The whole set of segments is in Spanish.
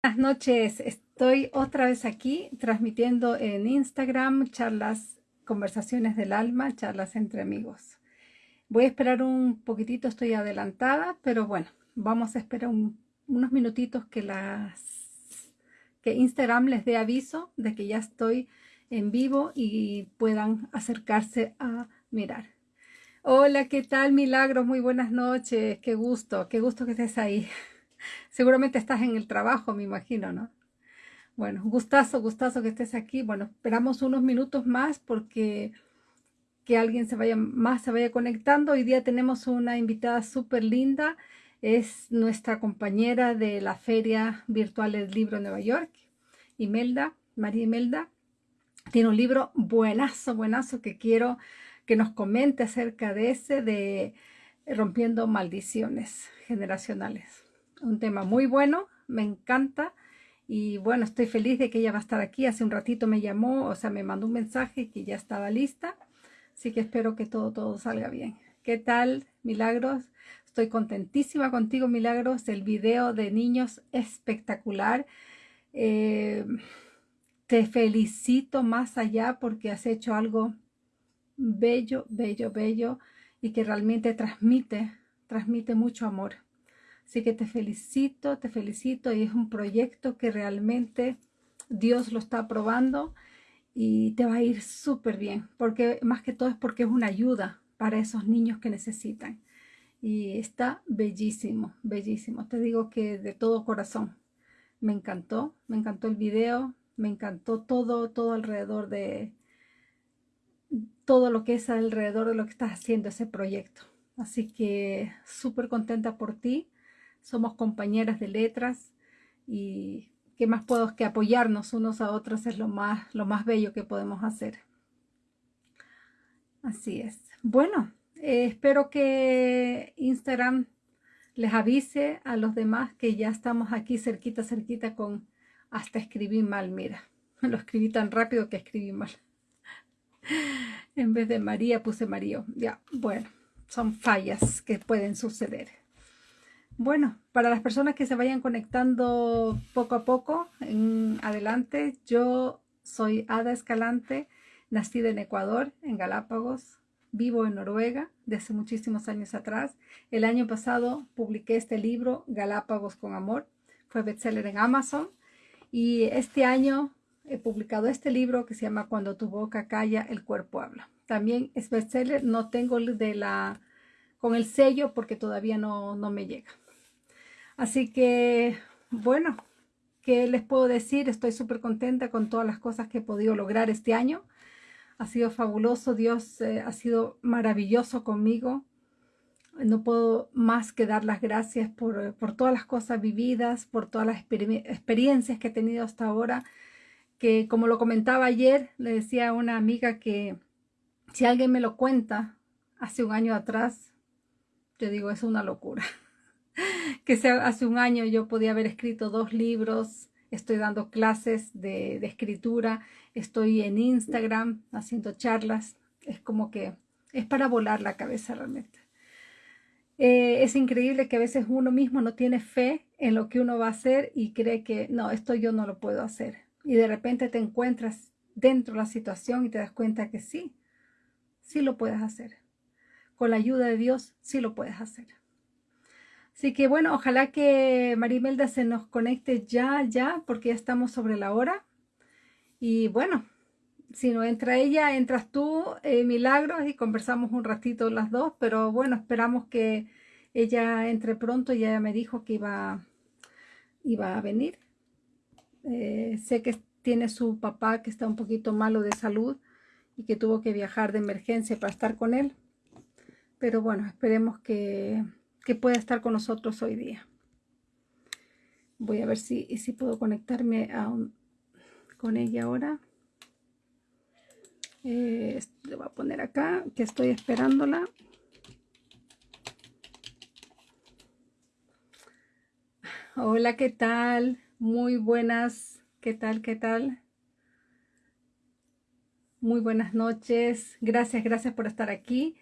Buenas noches, estoy otra vez aquí transmitiendo en Instagram charlas, conversaciones del alma, charlas entre amigos. Voy a esperar un poquitito, estoy adelantada, pero bueno, vamos a esperar unos minutitos que, las, que Instagram les dé aviso de que ya estoy en vivo y puedan acercarse a mirar. Hola, ¿qué tal Milagros? Muy buenas noches, qué gusto, qué gusto que estés ahí. Seguramente estás en el trabajo, me imagino, ¿no? Bueno, gustazo, gustazo que estés aquí. Bueno, esperamos unos minutos más porque que alguien se vaya más se vaya conectando. Hoy día tenemos una invitada súper linda. Es nuestra compañera de la Feria Virtual del Libro en Nueva York, Imelda, María Imelda. Tiene un libro buenazo, buenazo que quiero que nos comente acerca de ese, de Rompiendo Maldiciones Generacionales un tema muy bueno, me encanta y bueno, estoy feliz de que ella va a estar aquí. Hace un ratito me llamó, o sea, me mandó un mensaje que ya estaba lista, así que espero que todo, todo salga bien. ¿Qué tal, Milagros? Estoy contentísima contigo, Milagros. El video de niños espectacular. Eh, te felicito más allá porque has hecho algo bello, bello, bello y que realmente transmite, transmite mucho amor. Así que te felicito, te felicito y es un proyecto que realmente Dios lo está aprobando y te va a ir súper bien, porque más que todo es porque es una ayuda para esos niños que necesitan. Y está bellísimo, bellísimo. Te digo que de todo corazón. Me encantó, me encantó el video, me encantó todo, todo alrededor de, todo lo que es alrededor de lo que estás haciendo ese proyecto. Así que súper contenta por ti somos compañeras de letras y qué más puedo que apoyarnos unos a otros es lo más, lo más bello que podemos hacer. Así es. Bueno, eh, espero que Instagram les avise a los demás que ya estamos aquí cerquita, cerquita con hasta escribí mal, mira. Lo escribí tan rápido que escribí mal. En vez de María puse María. Ya, bueno, son fallas que pueden suceder. Bueno, para las personas que se vayan conectando poco a poco, en adelante, yo soy Ada Escalante, nacida en Ecuador, en Galápagos, vivo en Noruega desde muchísimos años atrás. El año pasado publiqué este libro, Galápagos con Amor, fue bestseller en Amazon y este año he publicado este libro que se llama Cuando tu boca calla, el cuerpo habla. También es bestseller, no tengo de la con el sello porque todavía no, no me llega. Así que, bueno, ¿qué les puedo decir? Estoy súper contenta con todas las cosas que he podido lograr este año. Ha sido fabuloso, Dios eh, ha sido maravilloso conmigo. No puedo más que dar las gracias por, todas las cosas vividas, por todas las experiencias que he tenido hasta ahora, que como lo comentaba ayer, le decía a una amiga que si alguien me lo cuenta hace un año atrás, yo digo, es una locura. que hace un año yo podía haber escrito dos libros, estoy dando clases de, escritura, estoy en Instagram haciendo charlas, es como que es para volar la cabeza realmente. Eh, es increíble que a veces uno mismo no tiene fe en lo que uno va a hacer y cree que no, esto yo no lo puedo hacer. Y de repente te encuentras dentro de la situación y te das cuenta que sí, sí lo puedes hacer. Con la ayuda de Dios, sí lo puedes hacer. Así que bueno, ojalá que Marimelda se nos conecte ya, ya, porque ya estamos sobre la hora. Y bueno, si no entra ella, entras tú, eh, Milagros, y conversamos un ratito las dos, pero bueno, esperamos que ella entre pronto, ya me dijo que iba, iba a venir. Eh, sé que tiene su papá que está un poquito malo de salud y que tuvo que viajar de emergencia para estar con él. Pero bueno, esperemos que que pueda estar con nosotros hoy día. Voy a ver si, si puedo conectarme a con ella ahora. Eh, le voy a poner acá que estoy esperándola. Hola, ¿qué tal? Muy buenas. ¿Qué tal? ¿Qué tal? Muy buenas noches. Gracias, gracias por estar aquí.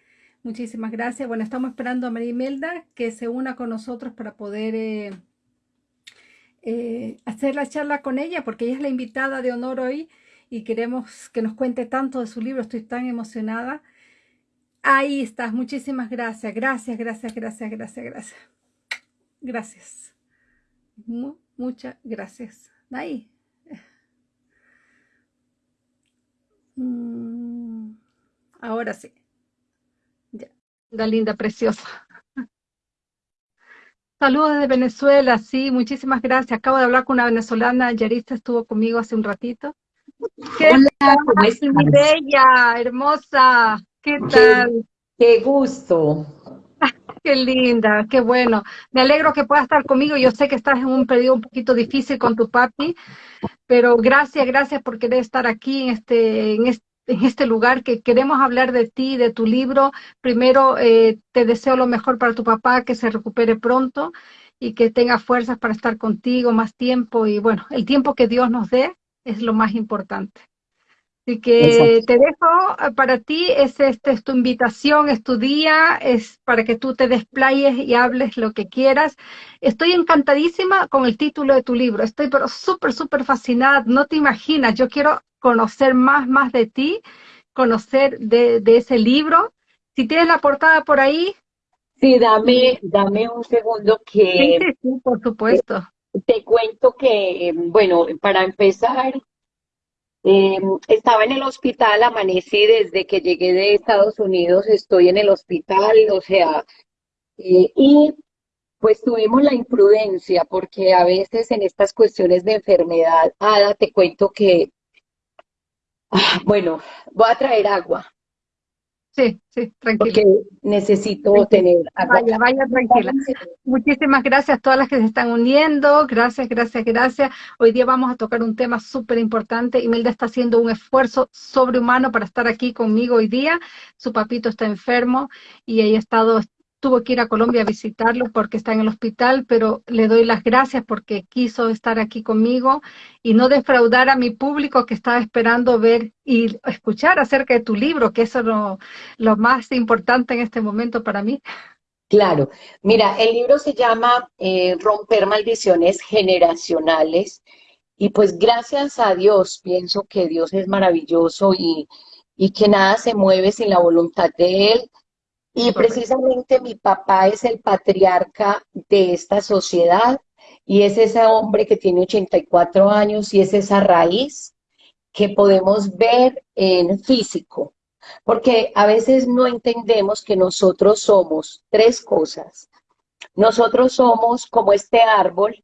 Muchísimas gracias. Bueno, estamos esperando a María Imelda que se una con nosotros para poder eh, eh, hacer la charla con ella porque ella es la invitada de honor hoy y queremos que nos cuente tanto de su libro. Estoy tan emocionada. Ahí estás. Muchísimas gracias. Gracias, gracias, gracias, gracias, gracias. Gracias. muchas gracias. Ahí. Mm, ahora sí. Ya. La linda, preciosa. Saludos desde Venezuela, sí, muchísimas gracias. Acabo de hablar con una venezolana, Yarista estuvo conmigo hace un ratito. ¿Qué Hola, tal, mi bella, hermosa? ¿Qué tal? Qué, gusto. Qué linda, qué bueno. Me alegro que puedas estar conmigo. Yo sé que estás en un periodo un poquito difícil con tu papi, pero gracias, gracias por querer estar aquí en este, en este en este lugar que queremos hablar de ti, de tu libro. Primero, eh, te deseo lo mejor para tu papá, que se recupere pronto y que tenga fuerzas para estar contigo más tiempo. Y bueno, el tiempo que Dios nos dé es lo más importante. Así que te dejo eh, para ti, es, este, es tu invitación, es tu día, es para que tú te desplayes y hables lo que quieras. Estoy encantadísima con el título de tu libro, estoy pero súper, súper fascinada, no te imaginas, yo quiero conocer más, más de ti, conocer de, ese libro. Si tienes la portada por ahí. Sí, dame, dame un segundo que... Sí, sí, por supuesto. Te, cuento que, bueno, para empezar, em, estaba en el hospital, amanecí desde que llegué de Estados Unidos, estoy en el hospital, o sea, eh, y pues tuvimos la imprudencia, porque a veces en estas cuestiones de enfermedad, Ada, te cuento que Ah, bueno, voy a traer agua. Sí, sí, tranquila. Porque necesito tener agua. Vaya, vaya, tranquila. Muchísimas gracias a todas las que se están uniendo. Gracias, gracias, gracias. Hoy día vamos a tocar un tema súper importante. Imelda está haciendo un esfuerzo sobrehumano para estar aquí conmigo hoy día. Su papito está enfermo y ella ha estado tuvo que ir a Colombia a visitarlo porque está en el hospital, pero le doy las gracias porque quiso estar aquí conmigo y no defraudar a mi público que estaba esperando ver y escuchar acerca de tu libro, que eso es lo, más importante en este momento para mí. Claro, mira, el libro se llama eh, Romper Maldiciones Generacionales y pues gracias a Dios, pienso que Dios es maravilloso y, y que nada se mueve sin la voluntad de Él y precisamente mi papá es el patriarca de esta sociedad y es ese hombre que tiene 84 años y es esa raíz que podemos ver en físico. Porque a veces no entendemos que nosotros somos tres cosas. Nosotros somos como este árbol,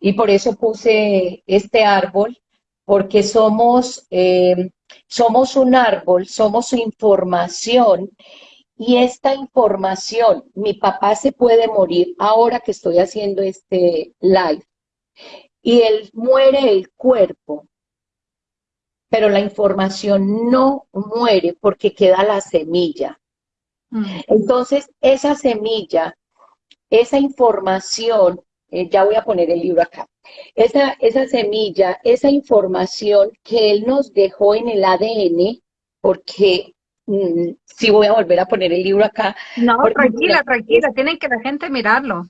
y por eso puse este árbol, porque somos, eh, somos un árbol, somos información y esta información, mi papá se puede morir ahora que estoy haciendo este live, y él muere el cuerpo, pero la información no muere porque queda la semilla. Mm. Entonces, esa semilla, esa información, eh, ya voy a poner el libro acá, esa, esa semilla, esa información que él nos dejó en el ADN, porque Mm, si voy a volver a poner el libro acá. No, tranquila, tranquila, tienen que la gente mirarlo.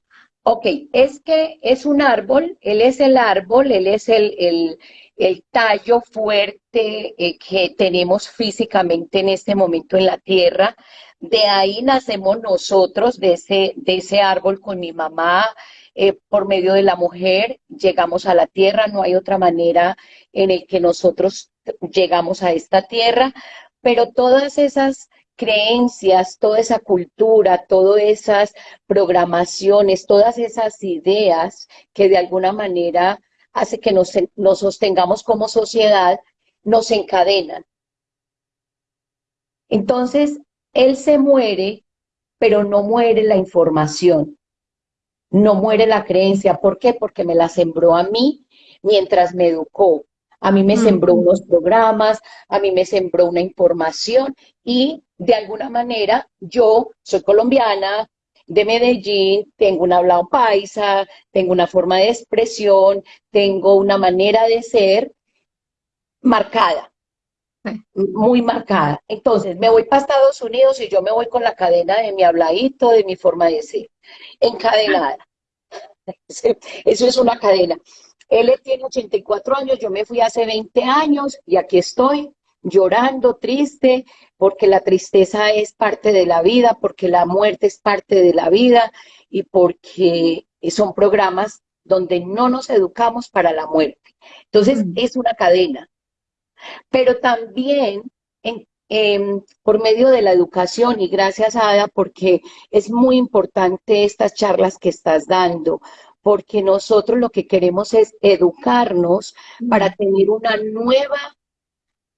Ok, es que es un árbol, él es el árbol, él es el, el, el tallo fuerte eh, que tenemos físicamente en este momento en la tierra. De ahí nacemos nosotros, de ese, de ese árbol con mi mamá, eh, por medio de la mujer, llegamos a la tierra, no hay otra manera en el que nosotros llegamos a esta tierra, pero todas esas creencias, toda esa cultura, todas esas programaciones, todas esas ideas que de alguna manera hace que nos, nos sostengamos como sociedad, nos encadenan. Entonces, él se muere, pero no muere la información, no muere la creencia. ¿Por qué? Porque me la sembró a mí mientras me educó, a mí me sembró unos programas, a mí me sembró una información y de alguna manera yo soy colombiana, de Medellín, tengo un hablado paisa, tengo una forma de expresión, tengo una manera de ser marcada, muy marcada. Entonces, me voy para Estados Unidos y yo me voy con la cadena de mi habladito, de mi forma de ser, encadenada. Eso es una cadena. Él tiene 84 años, yo me fui hace 20 años y aquí estoy llorando, triste, porque la tristeza es parte de la vida, porque la muerte es parte de la vida y porque son programas donde no nos educamos para la muerte. Entonces, mm. es una cadena. Pero también em, por medio de la educación, y gracias Ada, porque es muy importante estas charlas que estás dando, porque nosotros lo que queremos es educarnos para tener una nueva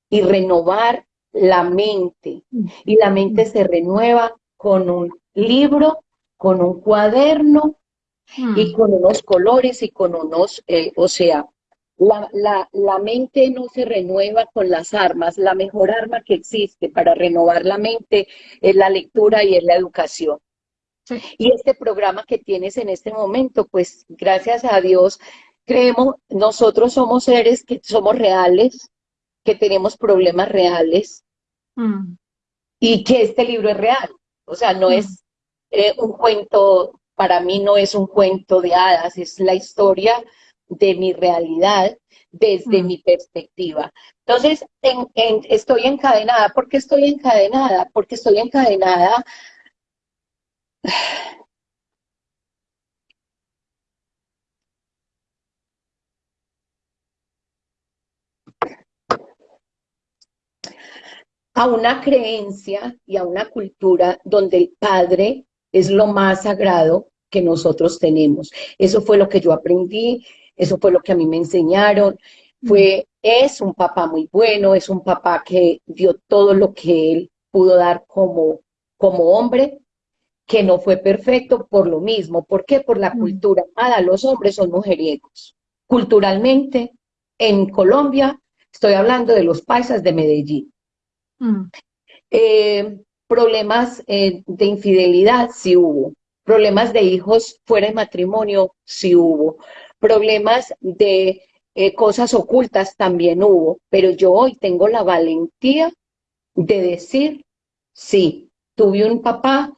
y renovar la mente. Y la mente se renueva con un libro, con un cuaderno y con unos colores y con unos, eh, o sea, la, la, la, mente no se renueva con las armas. La mejor arma que existe para renovar la mente es la lectura y es la educación. Y este programa que tienes en este momento, pues gracias a Dios, creemos, nosotros somos seres que somos reales, que tenemos problemas reales mm. y que este libro es real. O sea, no mm. es eh, un cuento, para mí no es un cuento de hadas, es la historia de mi realidad desde mm. mi perspectiva. Entonces, estoy encadenada. ¿Por qué estoy encadenada? Porque estoy encadenada a una creencia y a una cultura donde el Padre es lo más sagrado que nosotros tenemos. Eso fue lo que yo aprendí, eso fue lo que a mí me enseñaron. Fue, es un papá muy bueno, es un papá que dio todo lo que él pudo dar como, como hombre, que no fue perfecto por lo mismo. ¿Por qué? Por la cultura. Nada, los hombres son mujeriegos. Culturalmente, en Colombia, estoy hablando de los paisas de Medellín. Eh, problemas eh, de infidelidad, sí hubo. Problemas de hijos fuera de matrimonio, sí hubo problemas de eh, cosas ocultas también hubo, pero yo hoy tengo la valentía de decir, sí, tuve un papá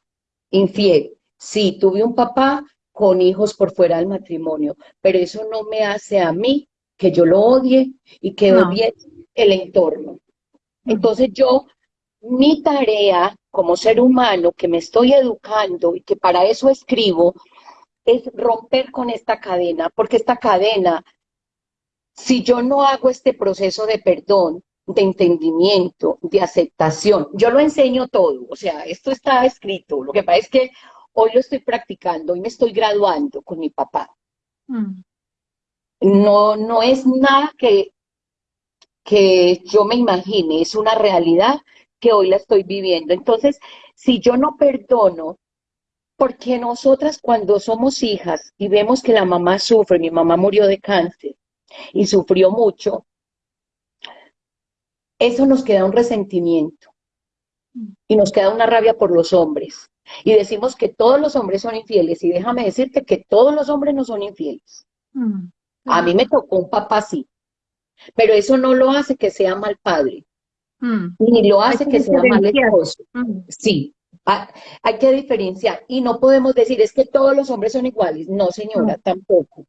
infiel, sí, tuve un papá con hijos por fuera del matrimonio, pero eso no me hace a mí que yo lo odie y que odie el entorno. Entonces yo, mi tarea como ser humano que me estoy educando y que para eso escribo, es romper con esta cadena, porque esta cadena, si yo no hago este proceso de perdón, de entendimiento, de aceptación, yo lo enseño todo, o sea, esto está escrito, lo que pasa es que hoy lo estoy practicando, hoy me estoy graduando con mi papá. Mm. No, no es nada que, que yo me imagine, es una realidad que hoy la estoy viviendo. Entonces, si yo no perdono, porque nosotras cuando somos hijas y vemos que la mamá sufre, mi mamá murió de cáncer y sufrió mucho, eso nos queda un resentimiento y nos queda una rabia por los hombres. Y decimos que todos los hombres son infieles y déjame decirte que todos los hombres no son infieles. Mm, A mí me tocó un papá así, pero eso no lo hace que sea mal padre, mm. ni lo hace que, sea mal esposo. Mm. Sí, hay que diferenciar y no podemos decir es que todos los hombres son iguales. No, señora, tampoco.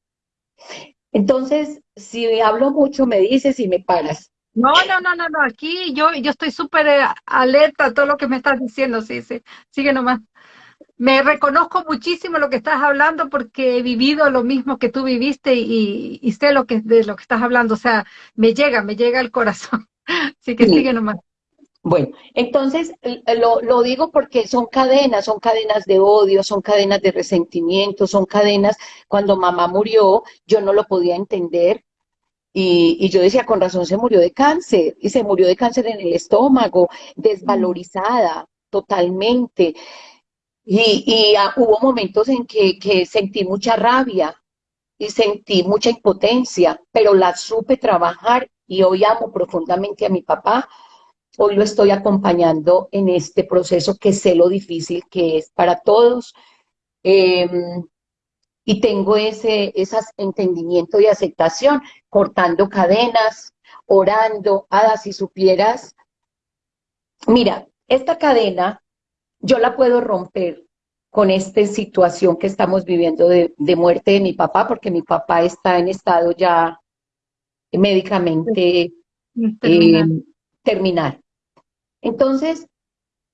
Entonces, si hablo mucho, me dices y me paras. No, no, no, no, no. Aquí yo, yo estoy súper eh, alerta a todo lo que me estás diciendo. Sí, sí. Sigue nomás. Me reconozco muchísimo lo que estás hablando porque he vivido lo mismo que tú viviste y, sé lo que, de lo que estás hablando. O sea, me llega, me llega al corazón. Así que sigue nomás. Bueno, entonces lo, digo porque son cadenas, son cadenas de odio, son cadenas de resentimiento, son cadenas, cuando mamá murió, yo no lo podía entender y, yo decía, con razón se murió de cáncer, y se murió de cáncer en el estómago, desvalorizada totalmente. Y, ah, hubo momentos en que, que sentí mucha rabia y sentí mucha impotencia, pero la supe trabajar y hoy amo profundamente a mi papá Hoy lo estoy acompañando en este proceso que sé lo difícil que es para todos. Em, y tengo ese, entendimiento y aceptación, cortando cadenas, orando. Ada, si supieras, mira, esta cadena yo la puedo romper con esta situación que estamos viviendo de, muerte de mi papá, porque mi papá está en estado ya médicamente terminal. Eh, Entonces,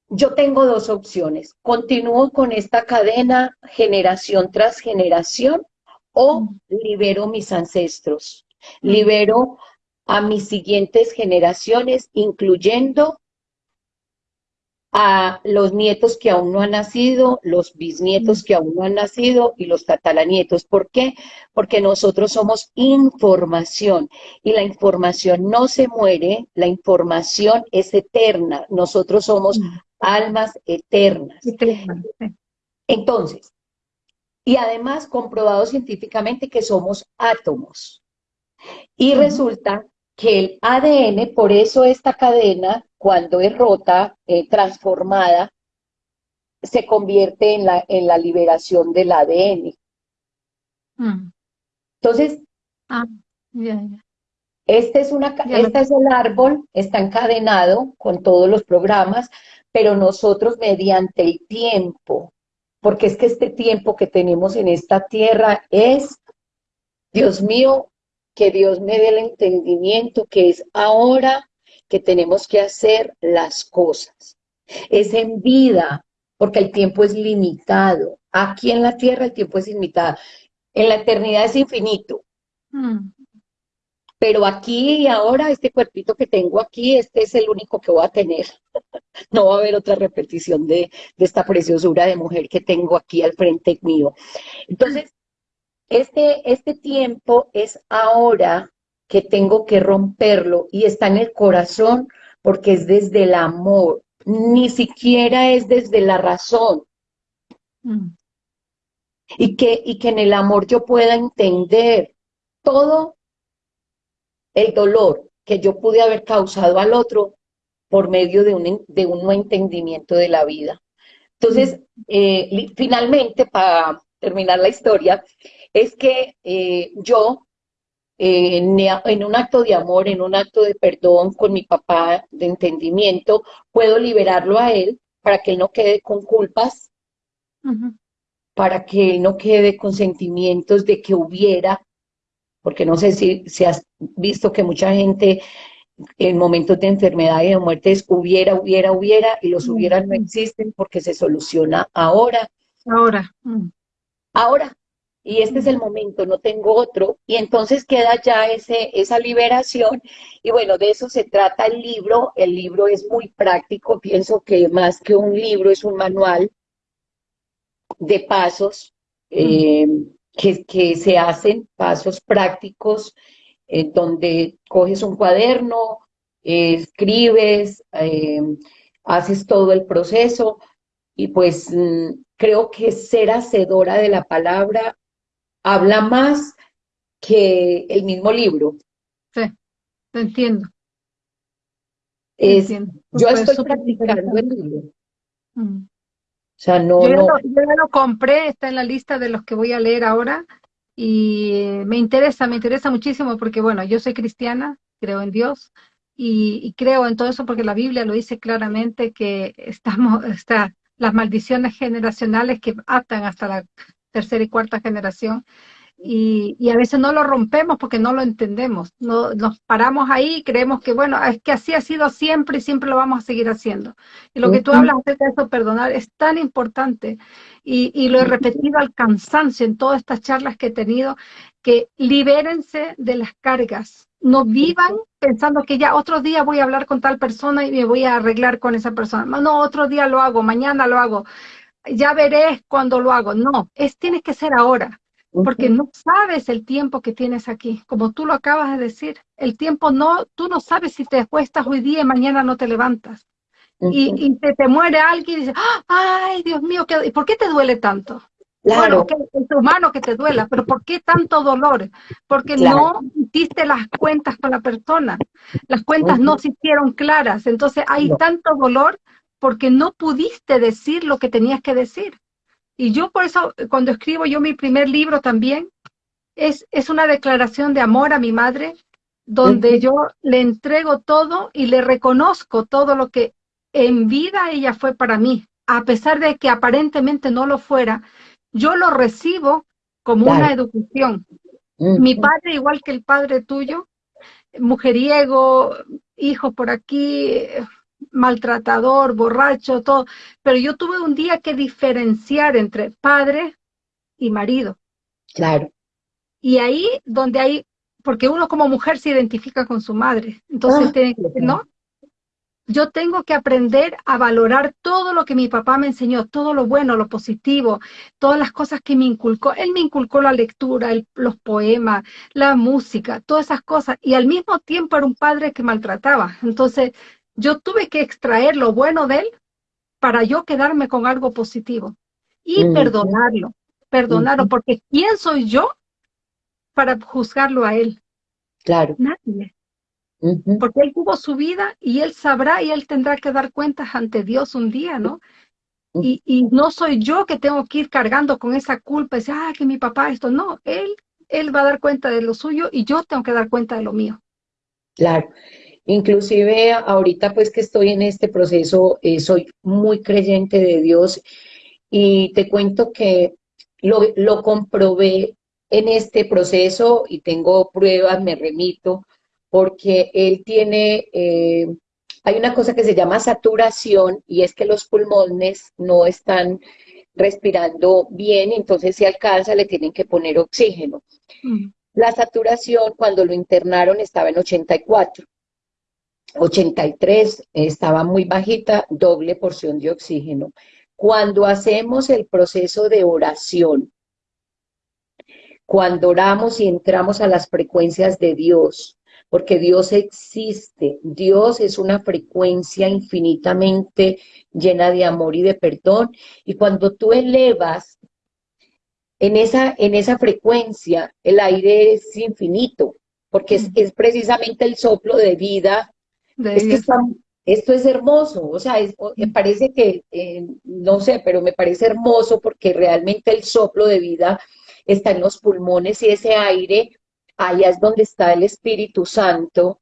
yo tengo dos opciones. Continúo con esta cadena generación tras generación o mm. libero mis ancestros, mm. libero a mis siguientes generaciones, incluyendo a los nietos que aún no han nacido, los bisnietos que aún no han nacido y los tataranietos. ¿Por qué? Porque nosotros somos información y la información no se muere, la información es eterna. Nosotros somos mm. Almas eternas. Entonces, y además comprobado científicamente que somos átomos. Y resulta que el ADN, por eso esta cadena, cuando es rota, eh, transformada, se convierte en la, en la liberación del ADN. Mm. Entonces, ah, Este, es una, este es el árbol, está encadenado con todos los programas, pero nosotros mediante el tiempo, porque es que este tiempo que tenemos en esta tierra es, Dios mío, que Dios me dé el entendimiento que es ahora que tenemos que hacer las cosas. Es en vida, porque el tiempo es limitado. Aquí en la tierra el tiempo es limitado. En la eternidad es infinito. Mm. Pero aquí y ahora, este cuerpito que tengo aquí, este es el único que voy a tener. no va a haber otra repetición de, de esta preciosura de mujer que tengo aquí al frente mío. Entonces, este, este tiempo es ahora que tengo que romperlo y está en el corazón porque es desde el amor, ni siquiera es desde la razón. Mm. Y, que, y que en el amor yo pueda entender todo el dolor que yo pude haber causado al otro por medio de un, de un no entendimiento de la vida. Entonces, eh, finalmente, para terminar la historia, es que eh, yo, eh, en, un acto de amor, en un acto de perdón con mi papá, de entendimiento, puedo liberarlo a él para que él no quede con culpas, para que él no quede con sentimientos de que hubiera, porque no sé si, si has visto que mucha gente en momentos de enfermedad y de muerte es hubiera, hubiera, hubiera, y los hubiera no existen porque se soluciona ahora. Ahora. Ahora, y este es el momento, no tengo otro, y entonces queda ya ese, esa liberación, y bueno, de eso se trata el libro, el libro es muy práctico, pienso que más que un libro es un manual de pasos eh, que, se hacen, pasos prácticos, eh, donde coges un cuaderno, escribes, eh, haces todo el proceso, y pues mm, creo que ser hacedora de la palabra habla más que el mismo libro. Sí, te entiendo. Yo estoy practicando el libro. Mm. O sea, no, yo, Lo, yo lo compré, está en la lista de los que voy a leer ahora y me interesa, me interesa muchísimo porque, bueno, yo soy cristiana, creo en Dios y, y creo en todo eso porque la Biblia lo dice claramente que estamos, está, las maldiciones generacionales que atan hasta la tercera y cuarta generación. Y, y, a veces no lo rompemos porque no lo entendemos. No, nos paramos ahí y creemos que, bueno, es que así ha sido siempre y siempre lo vamos a seguir haciendo. Y lo que tú hablas de eso, perdonar, es tan importante. Y, y lo he repetido al cansancio en todas estas charlas que he tenido, que libérense de las cargas. No vivan pensando que ya otro día voy a hablar con tal persona y me voy a arreglar con esa persona. No, otro día lo hago, mañana lo hago ya veré cuando lo hago. No, es tiene que ser ahora, porque no sabes el tiempo que tienes aquí. Como tú lo acabas de decir, el tiempo no, tú no sabes si te acuestas hoy día y mañana no te levantas. Y, te, te, muere alguien y dices, ay, Dios mío, ¿y por qué te duele tanto? Claro. Bueno, es humano que te duela, pero ¿por qué tanto dolor? Porque no hiciste las cuentas con la persona, las cuentas no se hicieron claras, entonces hay tanto dolor porque no pudiste decir lo que tenías que decir. Y yo por eso, cuando escribo yo mi primer libro también, es, es una declaración de amor a mi madre, donde yo le entrego todo y le reconozco todo lo que en vida ella fue para mí. a pesar de que aparentemente no lo fuera, yo lo recibo como una educación. Mi padre, igual que el padre tuyo, mujeriego, hijo por aquí, maltratador, borracho, todo. Pero yo tuve un día que diferenciar entre padre y marido. Claro. Y ahí donde hay, porque uno como mujer se identifica con su madre. Entonces, ah, ¿no? Yo tengo que aprender a valorar todo lo que mi papá me enseñó, todo lo bueno, lo positivo, todas las cosas que me inculcó. Él me inculcó la lectura, los poemas, la música, todas esas cosas. Y al mismo tiempo era un padre que maltrataba. Entonces, yo tuve que extraer lo bueno de él para yo quedarme con algo positivo y perdonarlo, perdonarlo, porque ¿quién soy yo para juzgarlo a él? Claro. Nadie. Porque él tuvo su vida y él sabrá y él tendrá que dar cuentas ante Dios un día, ¿no? Y, y, no soy yo que tengo que ir cargando con esa culpa y decir, ah, que mi papá esto. No, él, él va a dar cuenta de lo suyo y yo tengo que dar cuenta de lo mío. Claro. Inclusive ahorita pues que estoy en este proceso, eh, soy muy creyente de Dios y te cuento que lo, lo comprobé en este proceso y tengo pruebas, me remito, porque él tiene, eh, hay una cosa que se llama saturación y es que los pulmones no están respirando bien, entonces si alcanza le tienen que poner oxígeno. Mm. La saturación cuando lo internaron estaba en 84. 83 estaba muy bajita, doble porción de oxígeno. Cuando hacemos el proceso de oración, cuando oramos y entramos a las frecuencias de Dios, porque Dios existe. Dios es una frecuencia infinitamente llena de amor y de perdón. Y cuando tú elevas en esa, en esa frecuencia, el aire es infinito, porque es, precisamente el soplo de vida. Esto es hermoso, o sea, me parece que, eh, no sé, pero me parece hermoso porque realmente el soplo de vida está en los pulmones y ese aire allá es donde está el Espíritu Santo.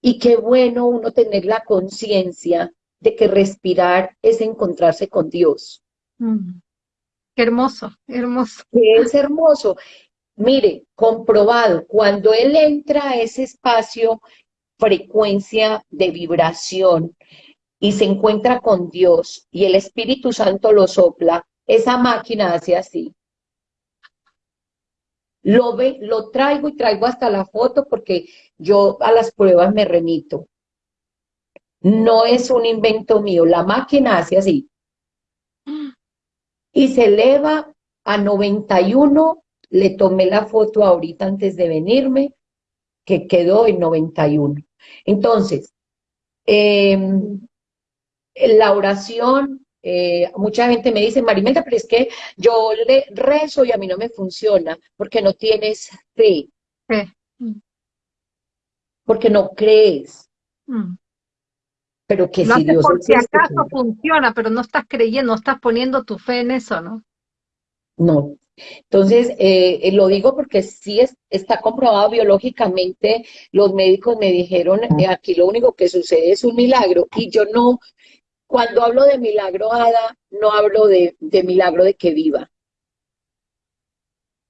Y qué bueno uno tener la conciencia de que respirar es encontrarse con Dios. Mm. Qué hermoso, hermoso. Es hermoso. Mire, comprobado, cuando él entra a ese espacio, frecuencia de vibración, y se encuentra con Dios, y el Espíritu Santo lo sopla, esa máquina hace así lo, ve, lo traigo y traigo hasta la foto porque yo a las pruebas me remito. No es un invento mío, la máquina hace así. Y se eleva a 91, le tomé la foto ahorita antes de venirme, que quedó en 91. Entonces, em, la oración eh, mucha gente me dice, Marimelda, pero es que yo le rezo y a mí no me funciona, porque no tienes fe. Porque no crees. Mm. Pero que si Dios si acaso funciona, pero no estás creyendo, no estás poniendo tu fe en eso, ¿no? No. Entonces, eh, eh, lo digo porque sí es, está comprobado biológicamente, los médicos me dijeron, aquí lo único que sucede es un milagro, y yo no, cuando hablo de milagro, Ada, no hablo de, milagro de que viva.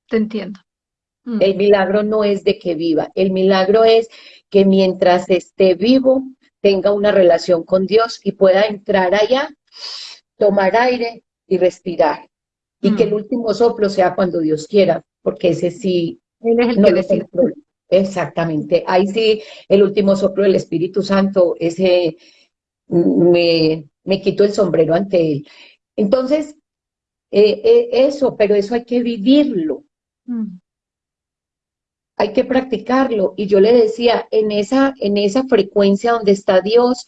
Te entiendo. Mm. El milagro no es de que viva, el milagro es que mientras esté vivo tenga una relación con Dios y pueda entrar allá, tomar aire y respirar. Y que el último soplo sea cuando Dios quiera, porque ese sí Él es el no que decide. Exactamente. Ahí sí, el último soplo del Espíritu Santo, ese me, me quito el sombrero ante él. Entonces, eh, eh, eso, pero eso hay que vivirlo. Mm. Hay que practicarlo. Y yo le decía, en esa, en esa frecuencia donde está Dios,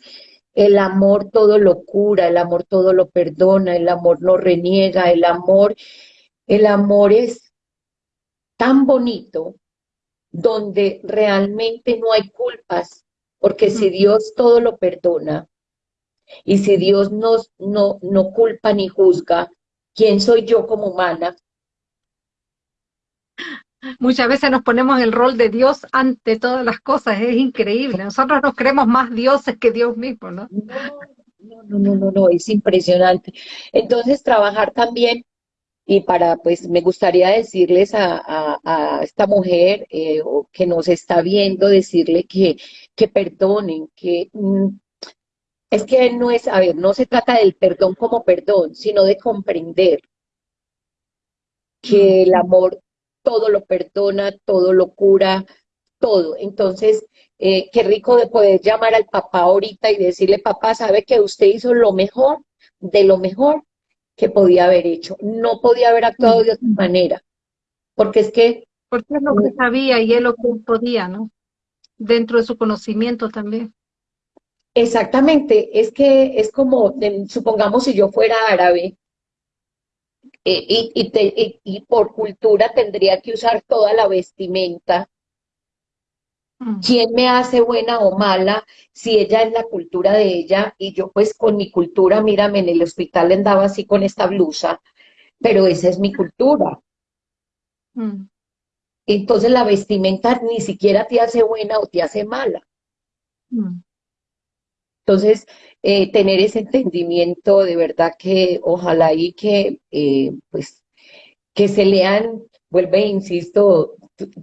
el amor todo lo cura, el amor todo lo perdona, el amor no reniega, el amor, el amor es tan bonito donde realmente no hay culpas, porque si Dios todo lo perdona, y si Dios nos, no, no culpa ni juzga, ¿quién soy yo como humana? Muchas veces nos ponemos el rol de Dios ante todas las cosas, es increíble. Nosotros nos creemos más dioses que Dios mismo, ¿no? No, no, no, no, no, es impresionante. Entonces, trabajar también, y para, pues, me gustaría decirles a, a, a esta mujer eh, que nos está viendo, decirle que, que perdonen, que mm, es que no es, a ver, no se trata del perdón como perdón, sino de comprender que el amor todo lo perdona, todo lo cura, todo. Entonces, eh, qué rico de poder llamar al papá ahorita y decirle, papá, sabe que usted hizo lo mejor, de lo mejor que podía haber hecho. No podía haber actuado de otra manera. Porque es que... Porque es lo que sabía y es lo que podía, ¿no? Dentro de su conocimiento también. Exactamente, es que es como, supongamos si yo fuera árabe, eh, y, y, por cultura tendría que usar toda la vestimenta. Mm. ¿Quién me hace buena o mala si ella es la cultura de ella y yo pues con mi cultura, mírame, en el hospital andaba así con esta blusa, pero esa es mi cultura. Mm. Entonces la vestimenta ni siquiera te hace buena o te hace mala. Mm. Entonces, eh, tener ese entendimiento de verdad que ojalá y que, eh, pues, que se lean, vuelve, insisto,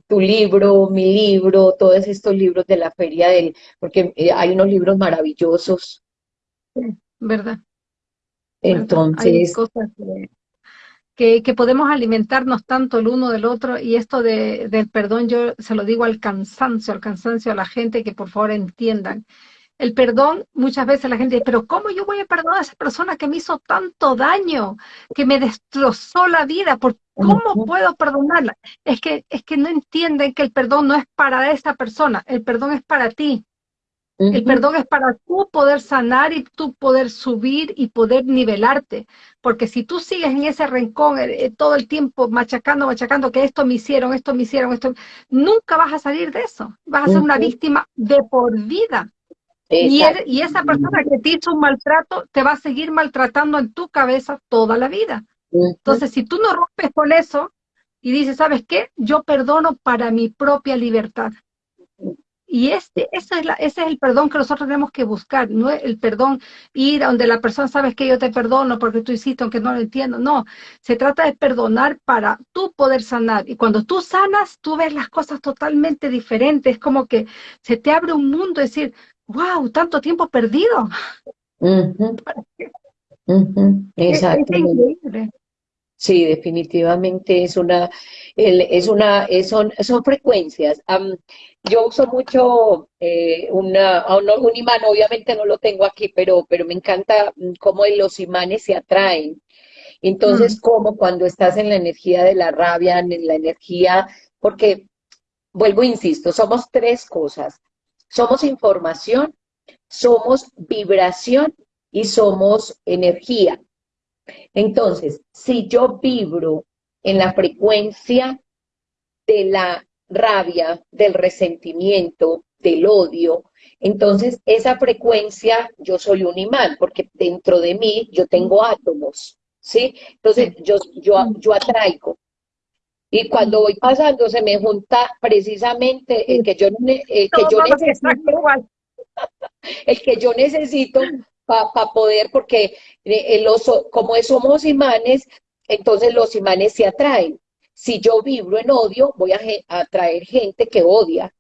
tu, libro, mi libro, todos estos libros de la feria del, porque eh, hay unos libros maravillosos. ¿Verdad? Entonces. Hay cosas que, que, podemos alimentarnos tanto el uno del otro y esto de, del perdón yo se lo digo al cansancio, al cansancio a la gente que por favor entiendan el perdón, muchas veces la gente dice, pero ¿cómo yo voy a perdonar a esa persona que me hizo tanto daño, que me destrozó la vida? ¿Por ¿Cómo puedo perdonarla? Es que, es que no entienden que el perdón no es para esa persona, el perdón es para ti. El perdón es para tú poder sanar y tú poder subir y poder nivelarte. Porque si tú sigues en ese rincón eh, eh, todo el tiempo machacando, machacando que esto me hicieron, esto me hicieron, esto, nunca vas a salir de eso. Vas a ser una víctima de por vida. Y, esa persona que te hizo un maltrato te va a seguir maltratando en tu cabeza toda la vida. Entonces, si tú no rompes con eso y dices, ¿sabes qué? Yo perdono para mi propia libertad. Y este, ese es, la, ese es el perdón que nosotros tenemos que buscar, no es el perdón ir a donde la persona sabes que yo te perdono porque tú hiciste aunque no lo entiendo. No, se trata de perdonar para tú poder sanar. Y cuando tú sanas, tú ves las cosas totalmente diferentes. Es como que se te abre un mundo, es decir, wow, tanto tiempo perdido. Exacto. Sí, definitivamente es una, es una, son, son frecuencias. yo uso mucho eh, una, un imán, obviamente no lo tengo aquí, pero, pero me encanta mm, cómo los imanes se atraen. Entonces, como cuando estás en la energía de la rabia, en la energía, porque, vuelvo, insisto, somos tres cosas. Somos información, somos vibración y somos energía. Entonces, si yo vibro en la frecuencia de la rabia, del resentimiento, del odio, entonces esa frecuencia yo soy un imán, porque dentro de mí yo tengo átomos, ¿sí? Entonces yo, yo, yo atraigo. Y cuando voy pasando se me junta precisamente el que yo, que yo necesito, el que yo necesito para poder, porque eh, los, como somos imanes, entonces los imanes se atraen. Si yo vibro en odio, voy a atraer gente que odia.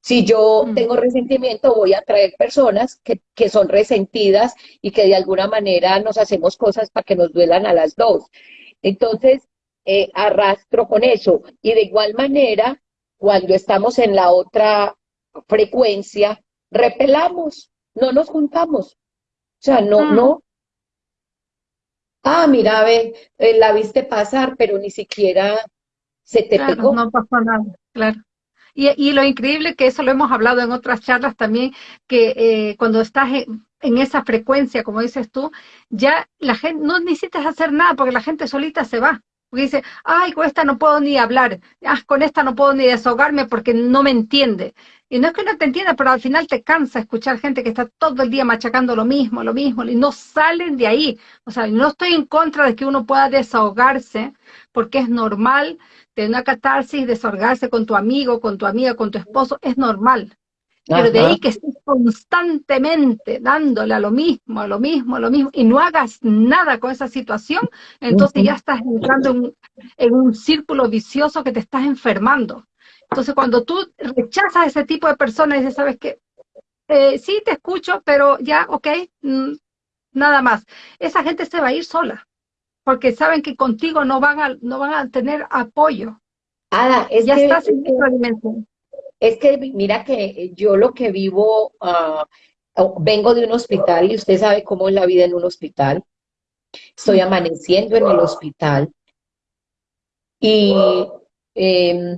Si yo mm. tengo resentimiento, voy a atraer personas que, que, son resentidas y que de alguna manera nos hacemos cosas para que nos duelan a las dos. Entonces, eh, arrastro con eso. Y de igual manera, cuando estamos en la otra frecuencia, repelamos, no nos juntamos. O sea, no, mm. no. Ah, mira, ve, eh, la viste pasar, pero ni siquiera se te pegó. No pasó nada, claro. Y, y, lo increíble que eso lo hemos hablado en otras charlas también, que eh, cuando estás en, en, esa frecuencia, como dices tú, ya la gente, no necesitas hacer nada porque la gente solita se va. Porque dice, ay, con esta no puedo ni hablar, ah, con esta no puedo ni desahogarme porque no me entiende. Y no es que no te entienda, pero al final te cansa escuchar gente que está todo el día machacando lo mismo, lo mismo, y no salen de ahí. O sea, no estoy en contra de que uno pueda desahogarse, porque es normal tener una catarsis, desahogarse con tu amigo, con tu amiga, con tu esposo, es normal. Pero de ahí que estés constantemente dándole a lo mismo, a lo mismo, a lo mismo, y no hagas nada con esa situación, entonces ya estás entrando en, en, un círculo vicioso que te estás enfermando. Entonces cuando tú rechazas a ese tipo de personas y dices, ¿sabes qué? Eh, sí, te escucho, pero ya, ok, mm, nada más. Esa gente se va a ir sola, porque saben que contigo no van a, no van a tener apoyo. Ada, es ya estás en dimensión. Es que mira que yo lo que vivo, uh, vengo de un hospital y usted sabe cómo es la vida en un hospital. Estoy amaneciendo en el hospital y eh,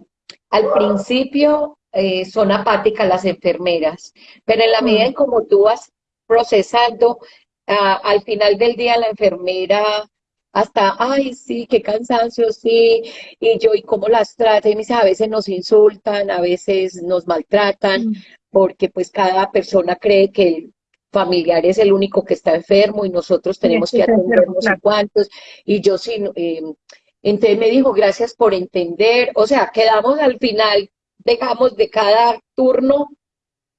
al principio eh, son apáticas las enfermeras, pero en la medida en como tú vas procesando, uh, al final del día la enfermera hasta, ay, sí, qué cansancio, sí, y yo, ¿y cómo las trata? Y me dice, a veces nos insultan, a veces nos maltratan, mm. porque pues cada persona cree que el familiar es el único que está enfermo y nosotros tenemos que atendernos a cuantos, y yo sí, eh, entonces me dijo, gracias por entender, o sea, quedamos al final, dejamos de cada turno,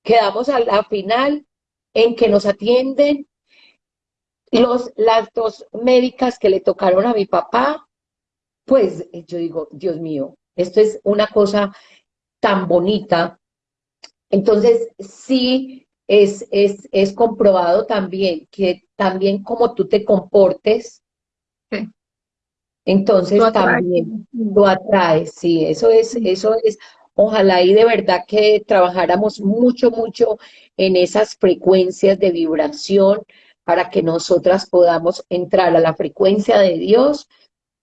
quedamos al final en que nos atienden los, las dos médicas que le tocaron a mi papá, pues yo digo, Dios mío, esto es una cosa tan bonita. Entonces, sí, es, es, es comprobado también que también como tú te comportes, entonces también lo atraes, sí, eso es, eso es, ojalá y de verdad que trabajáramos mucho, mucho en esas frecuencias de vibración, para que nosotras podamos entrar a la frecuencia de Dios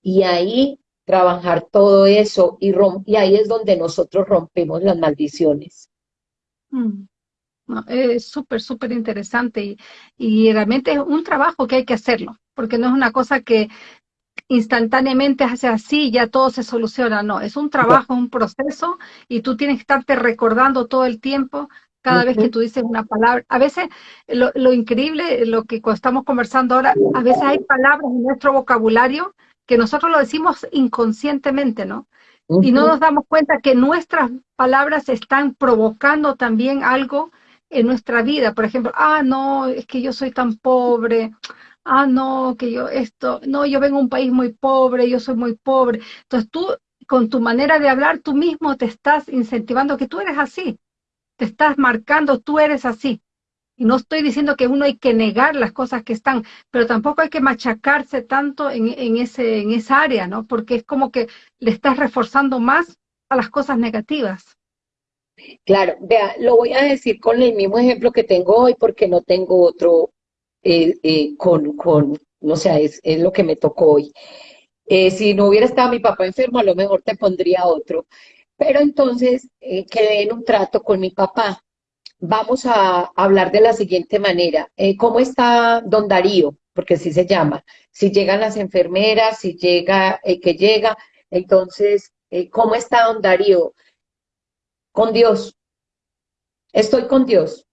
y ahí trabajar todo eso y, y ahí es donde nosotros rompemos las maldiciones. Mm. es súper, súper interesante y, y realmente es un trabajo que hay que hacerlo, porque no es una cosa que instantáneamente hace así ya todo se soluciona, no, es un trabajo, un proceso y tú tienes que estarte recordando todo el tiempo cada vez que tú dices una palabra. A veces lo, increíble, lo que estamos conversando ahora, a veces hay palabras en nuestro vocabulario que nosotros lo decimos inconscientemente, ¿no? Y no nos damos cuenta que nuestras palabras están provocando también algo en nuestra vida. Por ejemplo, ah, no, es que yo soy tan pobre. Ah, no, que yo esto, no, yo vengo de un país muy pobre, yo soy muy pobre. Entonces tú, con tu manera de hablar, tú mismo te estás incentivando que tú eres así te estás marcando, tú eres así. Y no estoy diciendo que uno hay que negar las cosas que están, pero tampoco hay que machacarse tanto en, ese, en esa área, ¿no? Porque es como que le estás reforzando más a las cosas negativas. Claro, vea, lo voy a decir con el mismo ejemplo que tengo hoy porque no tengo otro eh, eh, con, con, no sé, es, es, lo que me tocó hoy. Eh, si no hubiera estado mi papá enfermo, a lo mejor te pondría otro. Pero entonces eh, quedé en un trato con mi papá. Vamos a hablar de la siguiente manera. Eh, ¿Cómo está don Darío? Porque así se llama. Si llegan las enfermeras, si llega el que llega. Entonces, eh, ¿cómo está don Darío? Con Dios. Estoy con Dios.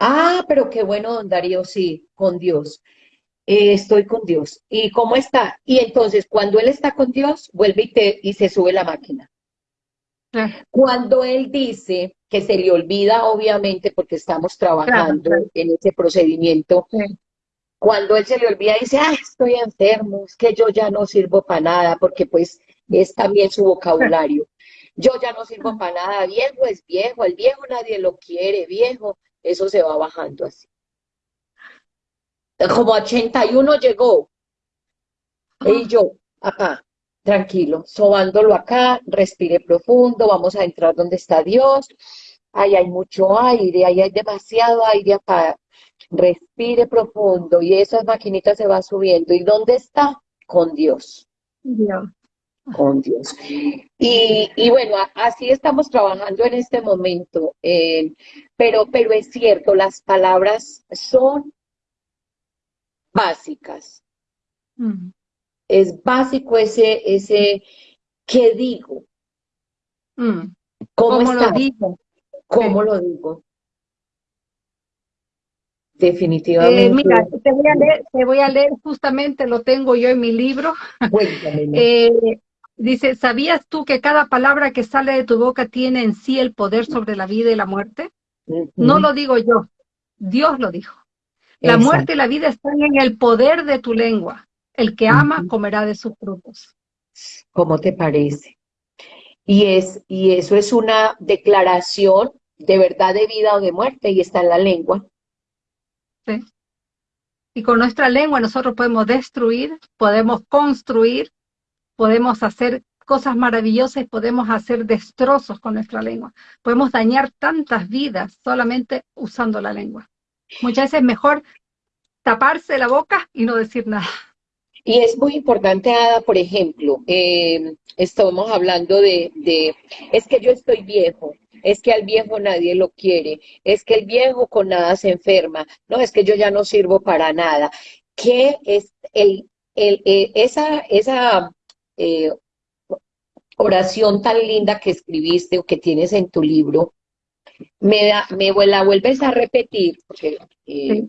Ah, pero qué bueno, don Darío, sí, con Dios. estoy con Dios. ¿Y cómo está? Y entonces, cuando él está con Dios, vuelve y, te, y se sube la máquina. Cuando él dice que se le olvida, obviamente, porque estamos trabajando en ese procedimiento, cuando él se le olvida, dice, ah, estoy enfermo, es que yo ya no sirvo para nada, porque pues es también su vocabulario. Yo ya no sirvo para nada, viejo es viejo, el viejo nadie lo quiere, viejo, eso se va bajando así. Como 81 llegó, y yo, acá, tranquilo, sobándolo acá, respire profundo, vamos a entrar donde está Dios, ahí hay mucho aire, ahí hay demasiado aire acá, respire profundo y esas maquinitas se van subiendo. ¿Y dónde está? Con Dios. Con Dios. Y, bueno, así estamos trabajando en este momento, eh, pero, pero es cierto, las palabras son básicas es básico ese, ese, ¿qué digo? Mm. ¿Cómo, lo digo? ¿Cómo lo digo? Definitivamente. Eh, mira, te voy, a leer, te voy a leer, justamente lo tengo yo en mi libro. Eh, Dice, ¿sabías tú que cada palabra que sale de tu boca tiene en sí el poder sobre la vida y la muerte? No lo digo yo, Dios lo dijo. La muerte y la vida están en el poder de tu lengua. El que ama comerá de sus frutos. ¿Cómo te parece? Y, es, y eso es una declaración de verdad de vida o de muerte y está en la lengua. Sí. Y con nuestra lengua nosotros podemos destruir, podemos construir, podemos hacer cosas maravillosas, podemos hacer destrozos con nuestra lengua. Podemos dañar tantas vidas solamente usando la lengua. Muchas veces es mejor taparse la boca y no decir nada. Y es muy importante, Ada, por ejemplo, eh, estamos hablando de, de, es que yo estoy viejo, es que al viejo nadie lo quiere, es que el viejo con nada se enferma, no, es que yo ya no sirvo para nada. ¿Qué es el, el, esa, esa eh, oración tan linda que escribiste o que tienes en tu libro? Me, da, me la vuelves a repetir, porque eh,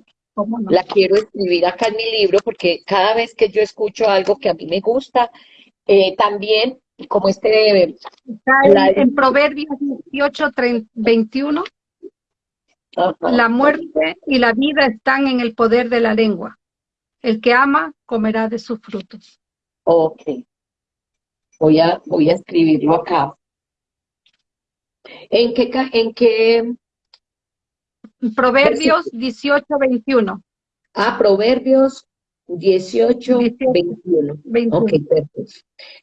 la quiero escribir acá en mi libro, porque cada vez que yo escucho algo que a mí me gusta, eh, también, como este... en, Proverbios 18, 21, la muerte y la vida están en el poder de la lengua. El que ama comerá de sus frutos. Ok. Voy a, voy a escribirlo acá. ¿En qué, en qué Proverbios 18, 21. Ah, Proverbios 18, 21. Ok, perfecto.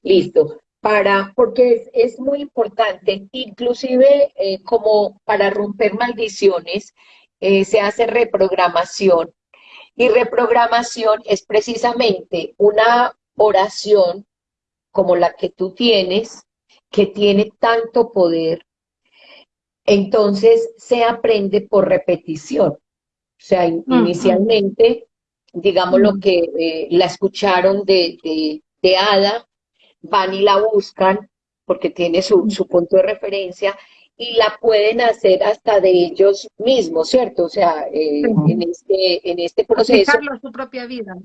Listo. Para, porque es, muy importante, inclusive eh, como para romper maldiciones, eh, se hace reprogramación. Y reprogramación es precisamente una oración como la que tú tienes, que tiene tanto poder entonces se aprende por repetición. O sea, inicialmente, digamos lo que eh, la escucharon de, de, Ada, van y la buscan porque tiene su, su punto de referencia y la pueden hacer hasta de ellos mismos, ¿cierto? O sea, eh, en, este, en este proceso. Aplicarlo en su propia vida.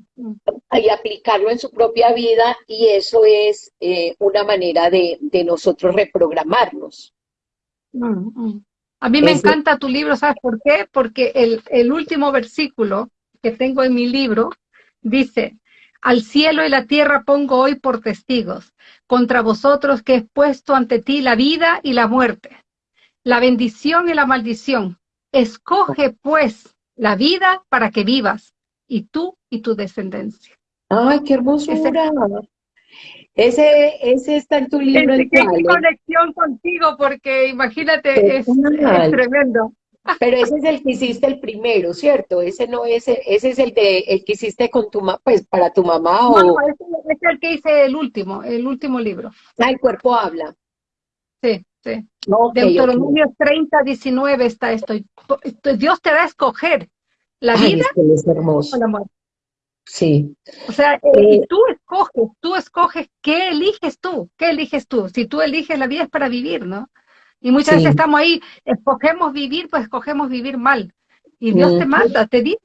Y aplicarlo en su propia vida y eso es eh, una manera de, de nosotros reprogramarnos. Mm, mm. A mí me encanta tu libro, ¿sabes por qué? Porque el, el último versículo que tengo en mi libro dice, al cielo y la tierra pongo hoy por testigos, contra vosotros que he puesto ante ti la vida y la muerte, la bendición y la maldición. Escoge pues la vida para que vivas, y tú y tu descendencia. ¡Ay, qué hermosura! Ese, ese está en tu libro. ¿Qué conexión contigo? Porque imagínate, es, tremendo. Pero ese es el que hiciste el primero, ¿cierto? Ese no es, ese es el de el que hiciste con tu pues para tu mamá o. No, ese, es el que hice el último, el último libro. Ah, el cuerpo habla. Sí, sí. Okay, Deuteronomio 30, 19 está esto. Dios te va a escoger la vida es hermoso. o la muerte. Sí. O sea, eh, eh, tú escoges, tú escoges qué eliges tú, qué eliges tú. Si tú eliges la vida es para vivir, ¿no? Y muchas veces estamos ahí, escogemos vivir, pues escogemos vivir mal. Y Dios te manda, te dice,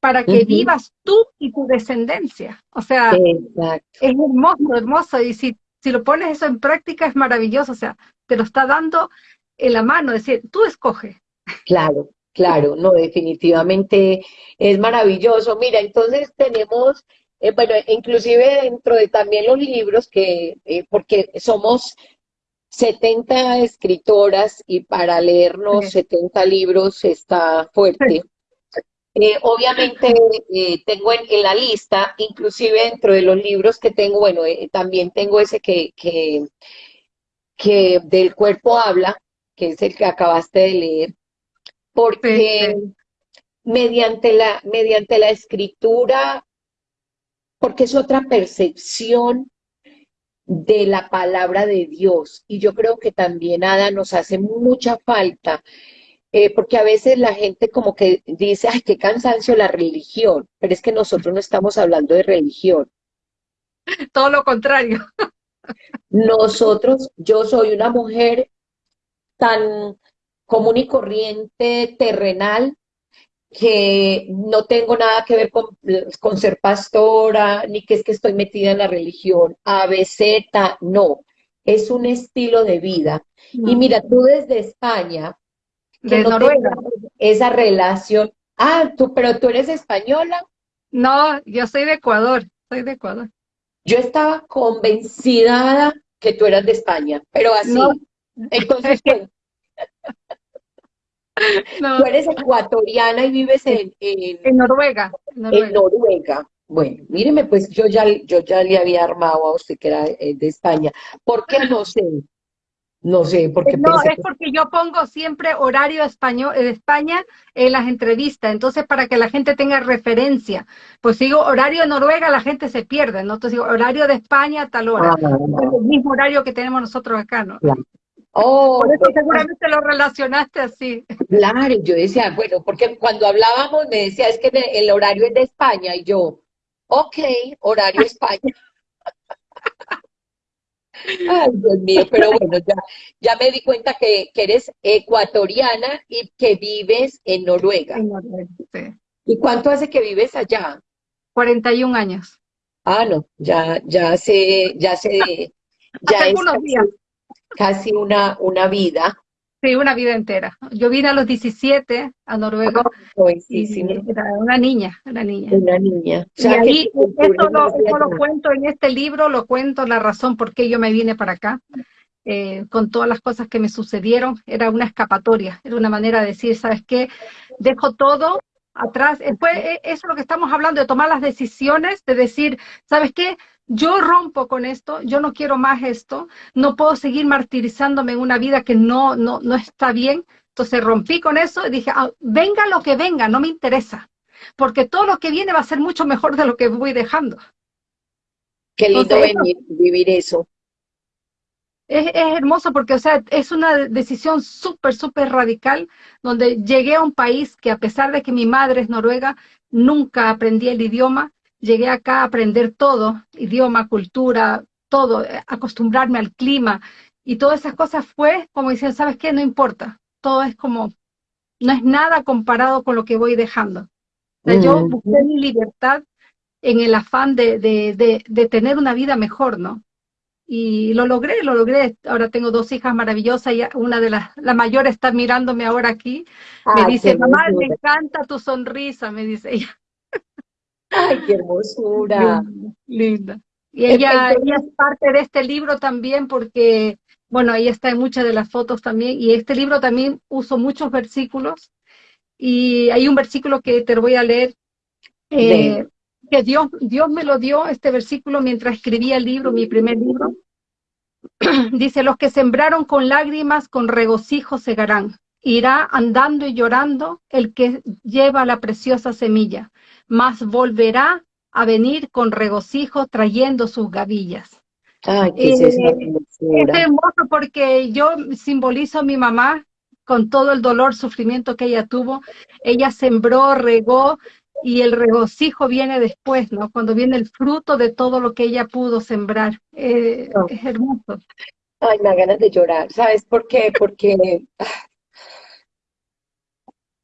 para que vivas tú y tu descendencia. O sea, es hermoso, hermoso. Y si, si lo pones eso en práctica es maravilloso. O sea, te lo está dando en la mano, es decir, tú escoges. Claro, Claro, no, definitivamente es maravilloso. Mira, entonces tenemos, eh, bueno, inclusive dentro de también los libros que, eh, porque somos 70 escritoras y para leernos 70 libros está fuerte. Eh, obviamente tengo en, la lista, inclusive dentro de los libros que tengo, bueno, también tengo ese que, que, que del cuerpo habla, que es el que acabaste de leer porque mediante la, mediante la escritura, porque es otra percepción de la palabra de Dios. Y yo creo que también, Ada, nos hace mucha falta, eh, porque a veces la gente como que dice, ay, qué cansancio la religión, pero es que nosotros no estamos hablando de religión. Todo lo contrario. Nosotros, yo soy una mujer tan común y corriente, terrenal, que no tengo nada que ver con, con ser pastora, ni que es que estoy metida en la religión, ABC, no, es un estilo de vida. Y mira, tú desde España, que de Noruega. esa relación, ah, tú, pero tú eres española. No, yo soy de Ecuador, soy de Ecuador. Yo estaba convencida que tú eras de España, pero así. Entonces, Tú eres ecuatoriana y vives en, en, Noruega, en, Noruega. Bueno, míreme, pues yo ya, yo ya le había armado a usted que era eh, de España. ¿Por qué no sé? No sé, porque No, es porque yo pongo siempre horario español de España en las entrevistas, entonces para que la gente tenga referencia. Pues digo horario de Noruega, la gente se pierde, ¿no? Entonces digo horario de España tal hora. Ah, el mismo horario que tenemos nosotros acá, ¿no? Oh, Por eso seguramente lo relacionaste así. Claro, yo decía, bueno, porque cuando hablábamos me decía, es que el horario es de España, y yo, ok, horario España. Ay, Dios mío, pero bueno, ya, ya me di cuenta que, eres ecuatoriana y que vives en Noruega. En Noruega, sí. ¿Y cuánto hace que vives allá? 41 años. Ah, no, ya, ya sé, ya sé, ya Hace algunos días casi una, una vida. Sí, una vida entera. Yo vine a los 17 a Noruega. Oh, era una niña, una niña. Una niña. y ahí, eso lo, cuento en este libro, lo cuento la razón por qué yo me vine para acá. Eh, con todas las cosas que me sucedieron, era una escapatoria, era una manera de decir, ¿sabes qué? Dejo todo atrás. Después, eh, eso es lo que estamos hablando, de tomar las decisiones, de decir, ¿sabes qué? Yo rompo con esto, yo no quiero más esto, no puedo seguir martirizándome en una vida que no, no, no está bien. Entonces rompí con eso y dije, ah, venga lo que venga, no me interesa, porque todo lo que viene va a ser mucho mejor de lo que voy dejando. Qué lindo venir, vivir eso. Es, es, hermoso porque, o sea, es una decisión súper, súper radical, donde llegué a un país que a pesar de que mi madre es noruega, nunca aprendí el idioma, llegué acá a aprender todo, idioma, cultura, todo, eh, acostumbrarme al clima y todas esas cosas fue como dicen, ¿sabes qué? No importa, todo es como, no es nada comparado con lo que voy dejando. Yo mm. busqué mi libertad en el afán de, de, de, tener una vida mejor, ¿no? Y lo logré, lo logré. Ahora tengo dos hijas maravillosas y una de las, la mayor está mirándome ahora aquí. me dice, mamá, me encanta tu sonrisa, me dice ella. ¡Ay, qué hermosura! Linda. Y ella, ella es parte de este libro también porque, bueno, ahí está en muchas de las fotos también. Y este libro también uso muchos versículos. Y hay un versículo que te voy a leer. Eh, que Dios, Dios me lo dio, este versículo, mientras escribía el libro, mi primer libro. Dice, los que sembraron con lágrimas, con regocijo segarán. Irá andando y llorando el que lleva la preciosa semilla mas volverá a venir con regocijo trayendo sus gavillas. Ay, qué es, eh, es hermoso porque yo simbolizo a mi mamá con todo el dolor, sufrimiento que ella tuvo. Ella sembró, regó y el regocijo viene después, ¿no? Cuando viene el fruto de todo lo que ella pudo sembrar. Eh, es hermoso. Ay, me da ganas de llorar. ¿Sabes por qué? Porque...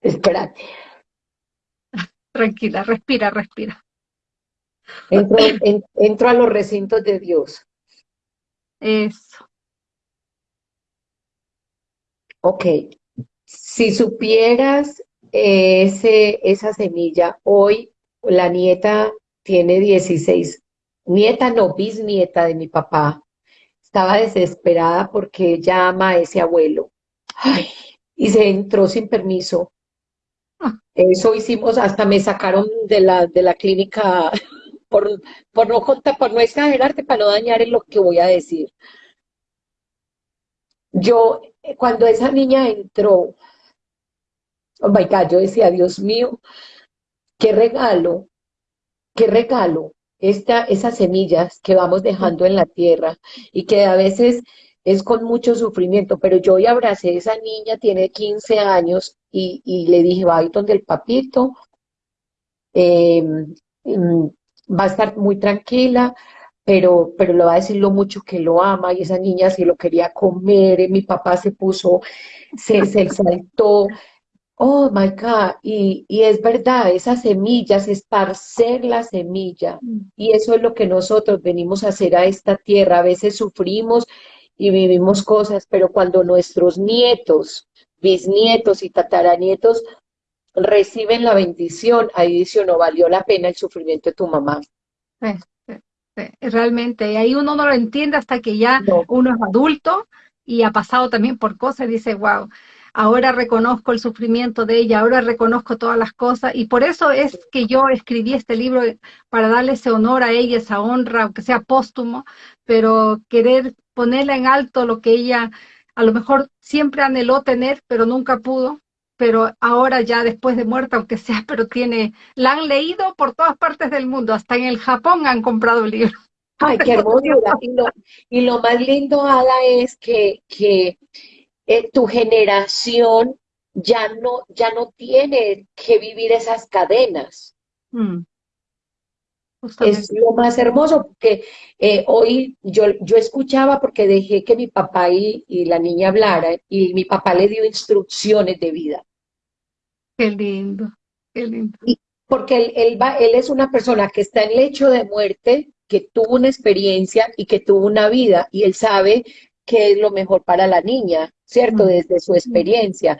Espérate. Tranquila, respira, respira. Entro, a los recintos de Dios. Eso. Ok. Si supieras ese, esa semilla, hoy la nieta tiene 16, nieta no, bisnieta de mi papá, estaba desesperada porque llama a ese abuelo. Ay, y se entró sin permiso eso hicimos, hasta me sacaron de la, de la clínica por, por no por no exagerarte, para no dañar en lo que voy a decir. Yo, cuando esa niña entró, oh my God, yo decía, Dios mío, qué regalo, qué regalo, esta, esas semillas que vamos dejando en la tierra y que a veces es con mucho sufrimiento, pero yo hoy abracé a esa niña, tiene 15 años, y, le dije, va a ir donde el papito, em, em, va a estar muy tranquila, pero, pero le va a decir lo mucho que lo ama, y esa niña se lo quería comer, mi papá se puso, se, se saltó, Oh my God, y, y es verdad, esas semillas, esparcer la semilla, Mm. y eso es lo que nosotros venimos a hacer a esta tierra. A veces sufrimos y vivimos cosas, pero cuando nuestros nietos, bisnietos y tataranietos reciben la bendición, ahí dice, no valió la pena el sufrimiento de tu mamá. Sí, sí, sí, realmente. Y ahí uno no lo entiende hasta que ya No, uno es adulto y ha pasado también por cosas y dice, wow, ahora reconozco el sufrimiento de ella, ahora reconozco todas las cosas. Y por eso es que yo escribí este libro para darle ese honor a ella, esa honra, aunque sea póstumo, pero querer ponerla en alto lo que ella a lo mejor siempre anheló tener, pero nunca pudo. Pero ahora ya después de muerta, aunque sea, pero tiene, la han leído por todas partes del mundo, hasta en el Japón han comprado el libro. ay, qué hermosura. Y lo, y lo más lindo, Ada, es que, que eh, tu generación ya no, ya no tiene que vivir esas cadenas. Mm, Es lo más hermoso, porque eh, hoy yo, yo escuchaba porque dejé que mi papá y, y la niña hablaran y mi papá le dio instrucciones de vida. Qué lindo, qué lindo. Y porque él, él va, él es una persona que está en lecho de muerte, que tuvo una experiencia y que tuvo una vida, y él sabe qué es lo mejor para la niña, ¿cierto? Mm, Desde su experiencia.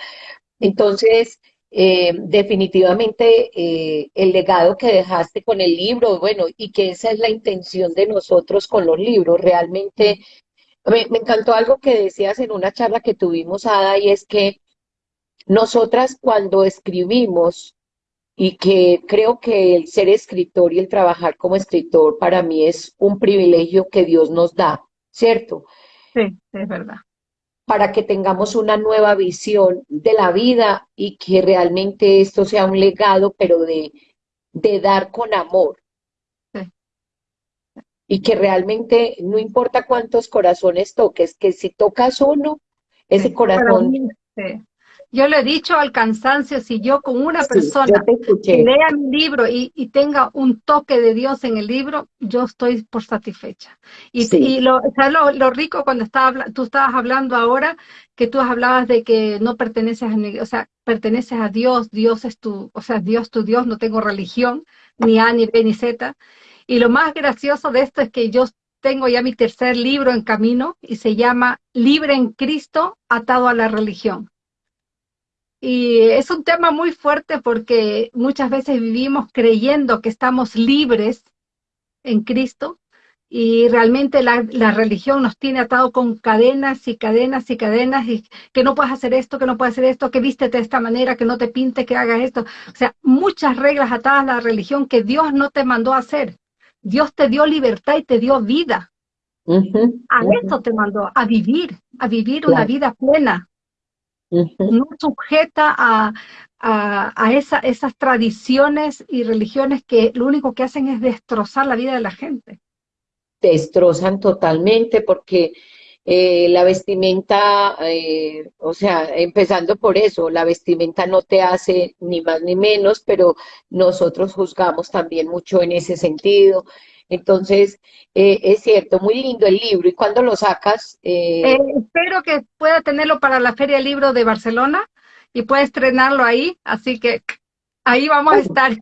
Entonces, eh, definitivamente eh, el legado que dejaste con el libro, bueno, y que esa es la intención de nosotros con los libros, realmente me, me encantó algo que decías en una charla que tuvimos, Ada, y es que nosotras cuando escribimos, y que creo que el ser escritor y el trabajar como escritor para mí es un privilegio que Dios nos da, ¿cierto? Sí, es verdad. Para que tengamos una nueva visión de la vida y que realmente esto sea un legado, pero de, de dar con amor. Sí, Y que realmente no importa cuántos corazones toques, que si tocas uno, ese sí. Corazón, mí, sí. Yo le he dicho al cansancio, si yo con una sí, persona lea mi libro y, y tenga un toque de Dios en el libro, yo estoy por satisfecha. Y, sí, y lo, ¿sabes lo, lo rico cuando estaba, tú estabas hablando ahora, que tú hablabas de que no perteneces a, o sea, perteneces a Dios, Dios es tu, o sea, Dios tu Dios, no tengo religión, ni A, ni B, ni Z. Y lo más gracioso de esto es que yo tengo ya mi tercer libro en camino y se llama Libre en Cristo, atado a la religión. Y es un tema muy fuerte porque muchas veces vivimos creyendo que estamos libres en Cristo y realmente la, la religión nos tiene atado con cadenas y cadenas y cadenas y que no puedes hacer esto, que no puedes hacer esto, que vístete de esta manera, que no te pinte, que hagas esto. O sea, muchas reglas atadas a la religión que Dios no te mandó a hacer. Dios te dio libertad y te dio vida. A ujú, eso te mandó, a vivir, a vivir una vida plena no sujeta a, a, a esa- esas tradiciones y religiones que lo único que hacen es destrozar la vida de la gente. te destrozan totalmente porque eh, la vestimenta, eh, o sea, empezando por eso, la vestimenta no te hace ni más ni menos, pero nosotros juzgamos también mucho en ese sentido. Entonces, eh, es cierto, muy lindo el libro. ¿Y cuando lo sacas? Eh, Eh, espero que pueda tenerlo para la Feria del Libro de Barcelona y pueda estrenarlo ahí, así que ahí vamos a ay, estar.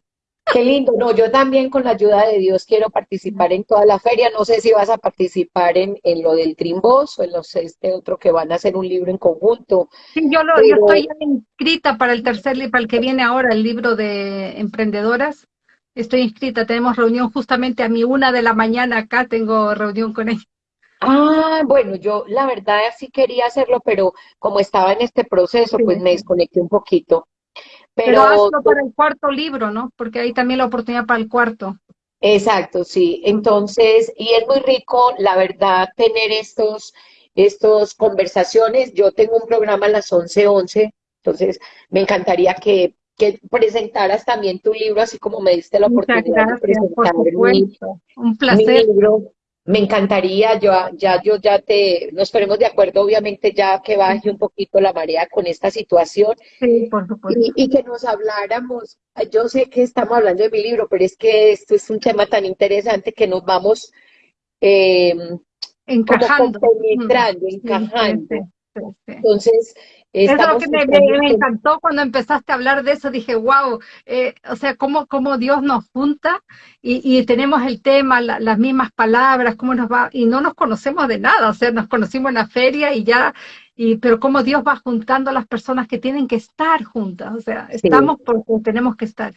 qué lindo. No, yo también con la ayuda de Dios quiero participar en toda la feria. No sé si vas a participar en, en lo del Trimbos o en los este otro que van a hacer un libro en conjunto, Sí, yo, lo, yo estoy inscrita para el tercer libro, para el que viene ahora, el libro de emprendedoras. Estoy inscrita, tenemos reunión justamente a mi una de la mañana acá, tengo reunión con ella. Ah, bueno, yo la verdad sí quería hacerlo, pero como estaba en este proceso, Sí, pues me desconecté un poquito. Pero Pero hazlo para el cuarto libro, ¿no? Porque hay también la oportunidad para el cuarto. exacto, sí. Entonces, y es muy rico, la verdad, tener estos, estos conversaciones. Yo tengo un programa a las 11:11, 11, entonces me encantaría que, que presentaras también tu libro, así como me diste la oportunidad de gracias, presentar mi. Un mi placer. libro. Me encantaría, yo ya, yo ya te, nos ponemos de acuerdo, obviamente, ya que baje un poquito la marea con esta situación Sí, por supuesto. y, y que nos habláramos. Yo sé que estamos hablando de mi libro, pero es que esto es un tema tan interesante que nos vamos eh, como Encajando. Compenetrando, Sí, sí, encajando. sí. Entonces, eso es lo que me, encantó cuando empezaste a hablar de eso. Dije, wow, eh, o sea, cómo, cómo Dios nos junta y, tenemos el tema, las mismas palabras, cómo nos va, y no nos conocemos de nada, o sea, nos conocimos en la feria y ya, y, pero cómo Dios va juntando a las personas que tienen que estar juntas, o sea, estamos porque tenemos que estar.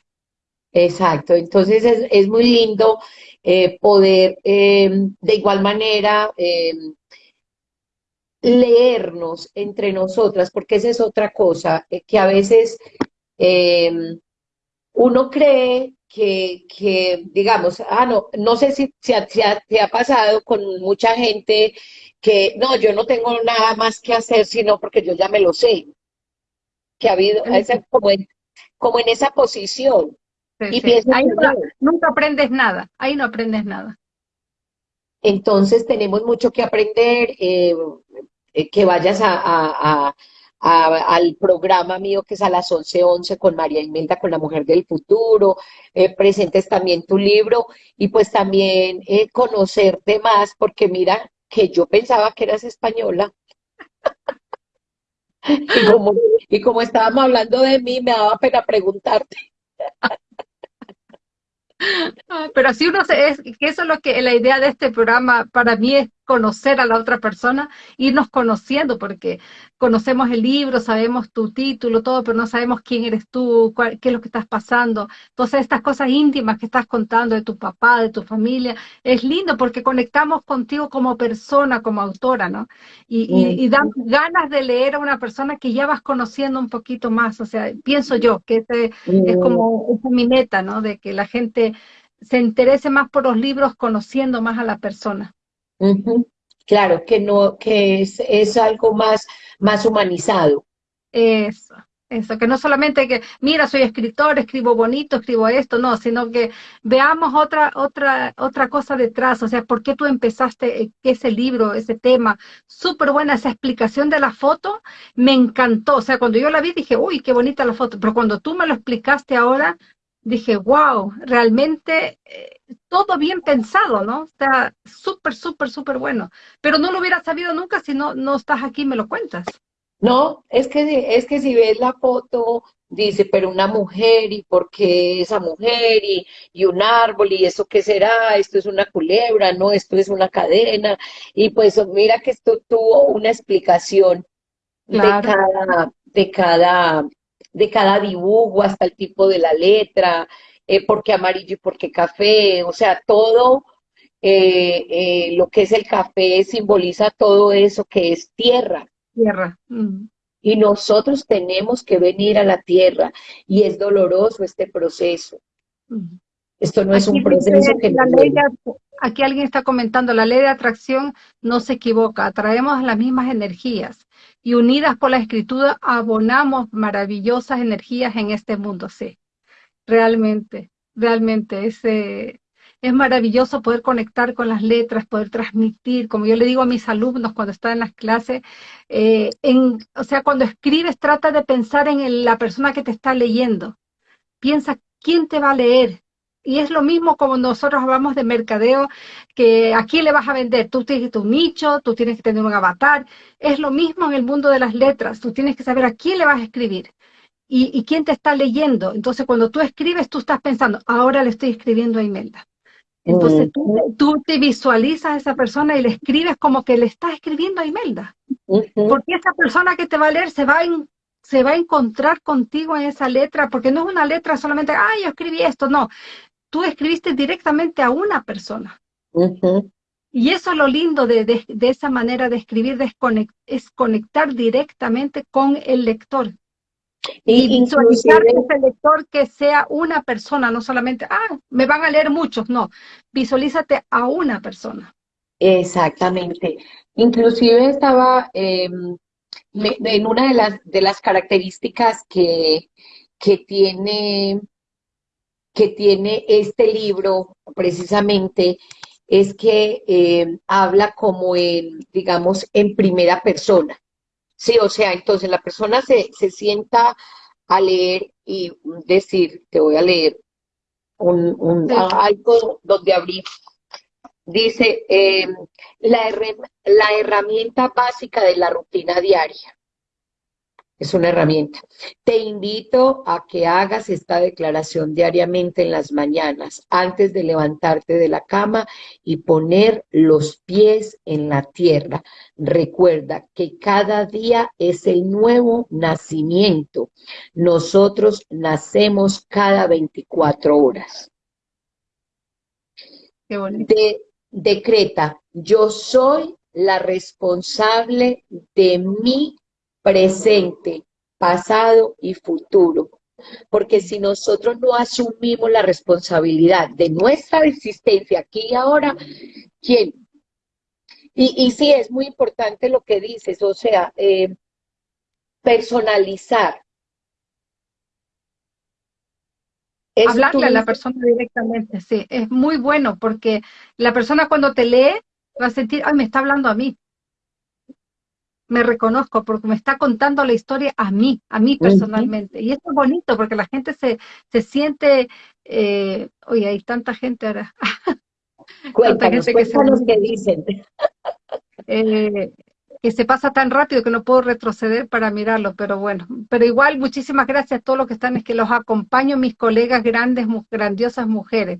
Exacto, entonces es, muy lindo eh, poder eh, de igual manera leernos entre nosotras, porque esa es otra cosa, eh, que a veces eh, uno cree que, que, digamos, ah, no, no sé si, si, te ha pasado con mucha gente que, no, yo no tengo nada más que hacer, sino porque yo ya me lo sé, que ha habido, como, en, como en esa posición. y ahí nunca aprendes nada, ahí no aprendes nada. Entonces tenemos mucho que aprender, eh, eh, que vayas a, al programa mío que es a las 11.11 11 con María Imelda, con la mujer del futuro, eh, presentes también tu libro y pues también conocerte más, porque mira que yo pensaba que eras española. y como estábamos hablando de mí, me daba pena preguntarte. Pero así uno se, es, que eso es lo que la idea de este programa para mí es conocer a la otra persona, irnos conociendo, porque conocemos el libro, sabemos tu título, todo, pero no sabemos quién eres tú, qué es lo que estás pasando. Entonces, estas cosas íntimas que estás contando de tu papá, de tu familia, es lindo porque conectamos contigo como persona, como autora, ¿no? Y, dan ganas de leer a una persona que ya vas conociendo un poquito más. O sea, pienso yo que ese es como mi meta, ¿no? De que la gente se interese más por los libros conociendo más a la persona. Claro, que no, que es, es algo más, más humanizado. Eso, eso, que no solamente que, mira, soy escritor, escribo bonito, escribo esto, no, sino que veamos otra, otra, otra cosa detrás, o sea, ¿por qué tú empezaste eh, ese libro, ese tema? Súper buena esa explicación de la foto, me encantó, o sea, cuando yo la vi dije, uy, qué bonita la foto, pero cuando tú me lo explicaste ahora, dije, wow, realmente eh, todo bien pensado, ¿no? Está súper, súper, súper bueno. Pero no lo hubiera sabido nunca si no, no estás aquí y me lo cuentas. No, es que, es que si ves la foto, dice, pero una mujer, ¿y por qué esa mujer? Y, y un árbol, ¿y eso qué será? Esto es una culebra, ¿no? Esto es una cadena. Y pues mira que esto tuvo una explicación de cada, de cada de cada dibujo hasta el tipo de la letra, eh, por qué amarillo y por qué café, o sea, todo eh, eh, lo que es el café simboliza todo eso que es tierra. Tierra. Y nosotros tenemos que venir a la tierra y es doloroso este proceso. Esto no es un proceso que... La aquí alguien está comentando, la ley de atracción no se equivoca, atraemos las mismas energías y unidas por la escritura abonamos maravillosas energías en este mundo, sí. Realmente, realmente es, es maravilloso poder conectar con las letras, poder transmitir, como yo le digo a mis alumnos cuando están en las clases, eh, en, o sea, cuando escribes trata de pensar en la persona que te está leyendo. Piensa quién te va a leer, y es lo mismo como nosotros hablamos de mercadeo, que a quién le vas a vender. Tú tienes tu nicho, tú tienes que tener un avatar. Es lo mismo en el mundo de las letras. Tú tienes que saber a quién le vas a escribir y, quién te está leyendo. Entonces, cuando tú escribes, tú estás pensando, ahora le estoy escribiendo a Imelda. Entonces, tú, te visualizas a esa persona y le escribes como que le estás escribiendo a Imelda. Porque esa persona que te va a leer se va a se va a encontrar contigo en esa letra, porque no es una letra solamente, ay, yo escribí esto, no, tú escribiste directamente a una persona. Y eso es lo lindo de, esa manera de escribir, es conectar directamente con el lector. Y, visualizar ese lector que sea una persona, no solamente, ah, me van a leer muchos, no, visualízate a una persona. Exactamente. Inclusive estaba em, en una de las, de las características que, que tiene que tiene este libro precisamente es que eh, habla como en, digamos, en primera persona. Sí, o sea, entonces la persona se, se sienta a leer y decir, te voy a leer un, un algo donde abrí Dice, em, la, la herramienta básica de la rutina diaria. Es una herramienta. Te invito a que hagas esta declaración diariamente en las mañanas, antes de levantarte de la cama y poner los pies en la tierra. Recuerda que cada día es el nuevo nacimiento. Nosotros nacemos cada 24 horas. De, decreta, yo soy la responsable de mi presente, pasado y futuro. Porque si nosotros no asumimos la responsabilidad de nuestra existencia aquí y ahora, ¿quién? Y, y sí, es muy importante lo que dices, o sea, eh, personalizar. Hablarle a la persona directamente, sí, es muy bueno porque la persona cuando te lee va a sentir, ay, me está hablando a mí me reconozco porque me está contando la historia a mí, a mí personalmente. Y eso es bonito porque la gente se, se siente, eh, oye, hay tanta gente ahora. Cuéntanos, gente que, se, que dicen. Eh, que se pasa tan rápido que no puedo retroceder para mirarlo, pero bueno, pero igual muchísimas gracias a todos los que están, es que los acompaño, mis colegas grandes, grandiosas mujeres.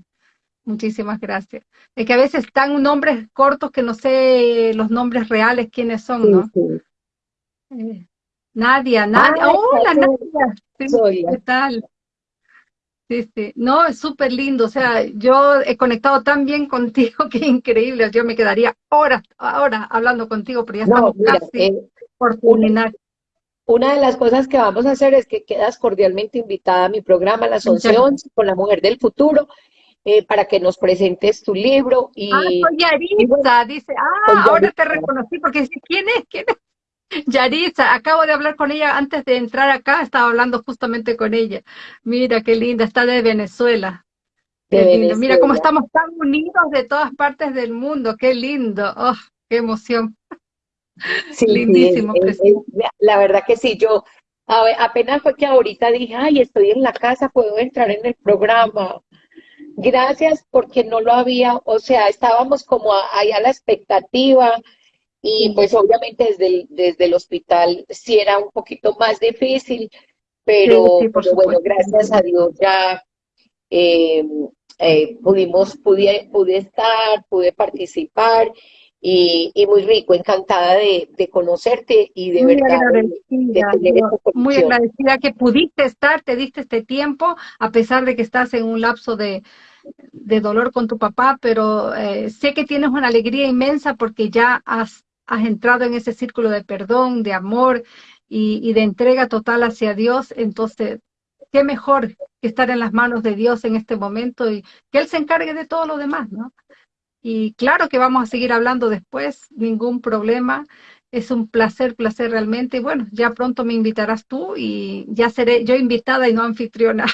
Muchísimas gracias. Es que a veces están nombres cortos que no sé los nombres reales quiénes son, ¿no? Eh, Nadia, Nadia. ¡Hola, Nadia! ¿Qué tal? Sí, sí. No, es súper lindo. O sea, yo he conectado tan bien contigo que increíble. Yo me quedaría horas, ahora hablando contigo, pero ya estamos casi eh, por terminar. Una de las cosas que vamos a hacer es que quedas cordialmente invitada a mi programa las 11.11 con la mujer del futuro eh, para que nos presentes tu libro. Y, ah, soy Yaritza, dice, ah, ahora te reconocí, porque dice, ¿quién es? ¿Quién es? Yaritza, acabo de hablar con ella antes de entrar acá, estaba hablando justamente con ella. Mira qué linda, está de Venezuela. Mira cómo estamos tan unidos de todas partes del mundo, qué lindo, oh, qué emoción. Sí, Lindísimo. la verdad que sí, yo apenas fue que ahorita dije, ay, estoy en la casa, puedo entrar en el programa. Gracias porque no lo había, o sea, estábamos como ahí a la expectativa y pues obviamente desde el, desde el hospital sí era un poquito más difícil, pero, bueno, gracias a Dios ya eh, eh, pudimos, pude, pude estar, pude participar y, muy rico, encantada de, conocerte y de verdad muy agradecida que pudiste estar, te diste este tiempo, a pesar de que estás en un lapso de, de dolor con tu papá, pero eh, sé que tienes una alegría inmensa porque ya has, has entrado en ese círculo de perdón, de amor y, y de entrega total hacia Dios, entonces qué mejor que estar en las manos de Dios en este momento y que Él se encargue de todo lo demás, ¿no? Y claro que vamos a seguir hablando después, ningún problema. Es un placer, placer realmente. Y bueno, ya pronto me invitarás tú y ya seré yo invitada y no anfitriona.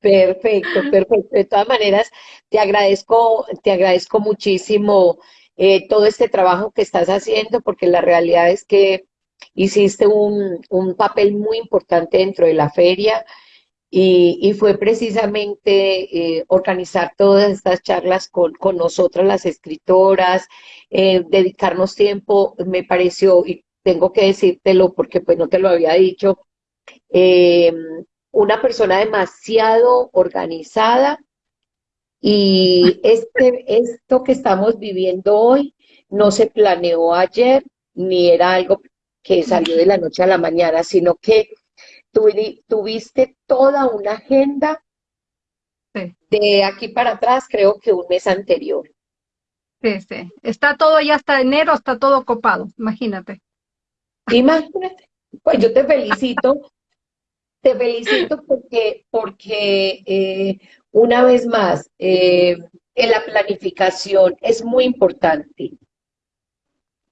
Perfecto, perfecto. De todas maneras, te agradezco, te agradezco muchísimo eh, todo este trabajo que estás haciendo, porque la realidad es que hiciste un, un papel muy importante dentro de la feria. Y, fue precisamente eh, organizar todas estas charlas con, con nosotras las escritoras, eh, dedicarnos tiempo, me pareció, y tengo que decírtelo porque pues no te lo había dicho, una persona demasiado organizada y este, esto que estamos viviendo hoy no se planeó ayer ni era algo que salió de la noche a la mañana, sino que tuviste toda una agenda de aquí para atrás, creo que un mes anterior. Sí, sí. Está todo ya hasta enero, está todo copado, imagínate. Imagínate. Pues yo te felicito, te felicito porque, porque eh, una vez más, eh, en la planificación es muy importante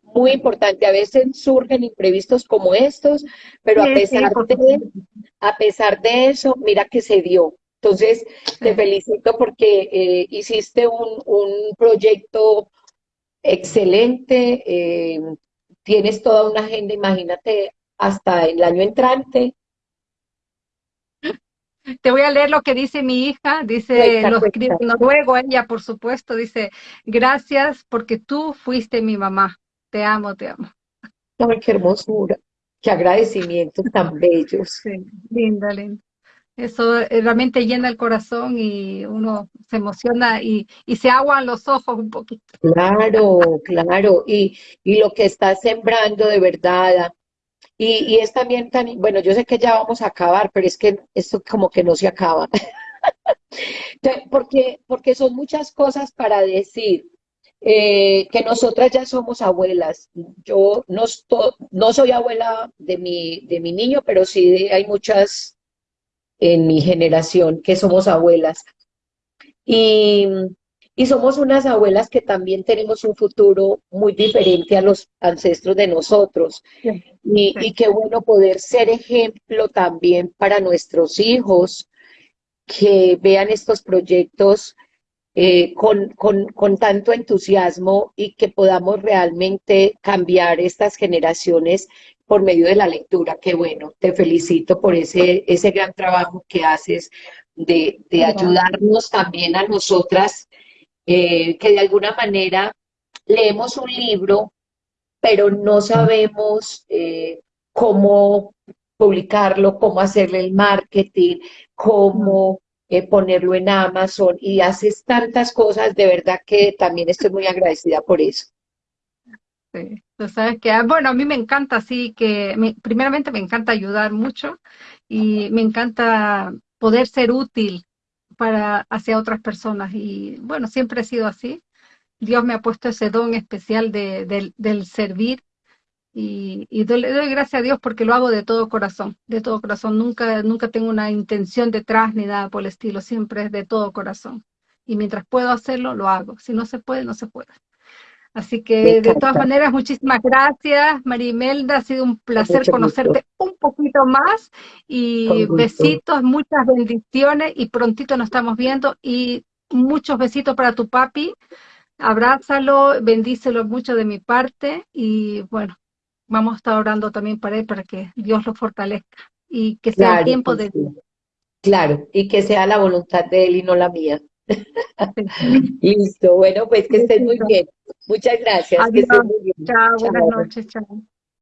muy importante. A veces surgen imprevistos como estos, pero a pesar, de, a pesar de eso, mira que se dio. Entonces, te felicito porque eh, hiciste un, un, proyecto excelente, tienes toda una agenda, imagínate, hasta el año entrante. Te voy a leer lo que dice mi hija, dice, lo escribe en noruego ella, por supuesto, dice, gracias porque tú fuiste mi mamá, te amo, te amo. Ay, qué hermosura, qué agradecimientos tan bellos. Sí, linda, linda. Eso eh, realmente llena el corazón y uno se emociona y, se aguan los ojos un poquito. Claro, claro. Y, y lo que estás sembrando de verdad. Y, es también tan, bueno, yo sé que ya vamos a acabar, pero es que esto como que no se acaba. porque, porque son muchas cosas para decir. Eh, que nosotras ya somos abuelas. Yo no, no soy abuela de mi, de mi niño, pero sí hay muchas en mi generación que somos abuelas. Y, y somos unas abuelas que también tenemos un futuro muy diferente a los ancestros de nosotros. Y, y qué bueno poder ser ejemplo también para nuestros hijos que vean estos proyectos eh, con, con, con, tanto entusiasmo y que podamos realmente cambiar estas generaciones por medio de la lectura. Qué bueno, te felicito por ese, ese gran trabajo que haces de, de ayudarnos también a nosotras, eh, que de alguna manera leemos un libro, pero no sabemos eh, cómo publicarlo, cómo hacerle el marketing, cómo eh, ponerlo en Amazon y haces tantas cosas, de verdad que también estoy muy agradecida por eso. Sabes que, ah, bueno, a mí me encanta, así que, primeramente me encanta ayudar mucho y me encanta poder ser útil para hacia otras personas y bueno, siempre he sido así. Dios me ha puesto ese don especial de, del servir y, y le doy gracias a Dios porque lo hago de todo corazón, de todo corazón. Nunca, nunca tengo una intención detrás ni nada por el estilo, siempre es de todo corazón. Y mientras puedo hacerlo, lo hago. Si no se puede, no se puede. Así que de todas maneras, muchísimas gracias, Marimelda. Ha sido un placer conocerte un poquito más y besitos, muchas bendiciones y prontito nos estamos viendo y muchos besitos para tu papi. Abrázalo, bendícelo mucho de mi parte y bueno, vamos a estar orando también para él para que Dios lo fortalezca y que sea el tiempo de Dios. Claro, y que sea la voluntad de él y no la mía. Listo, bueno, pues que estés muy bien. Muchas gracias. Que estés muy bien. Chao, buenas noches, chao.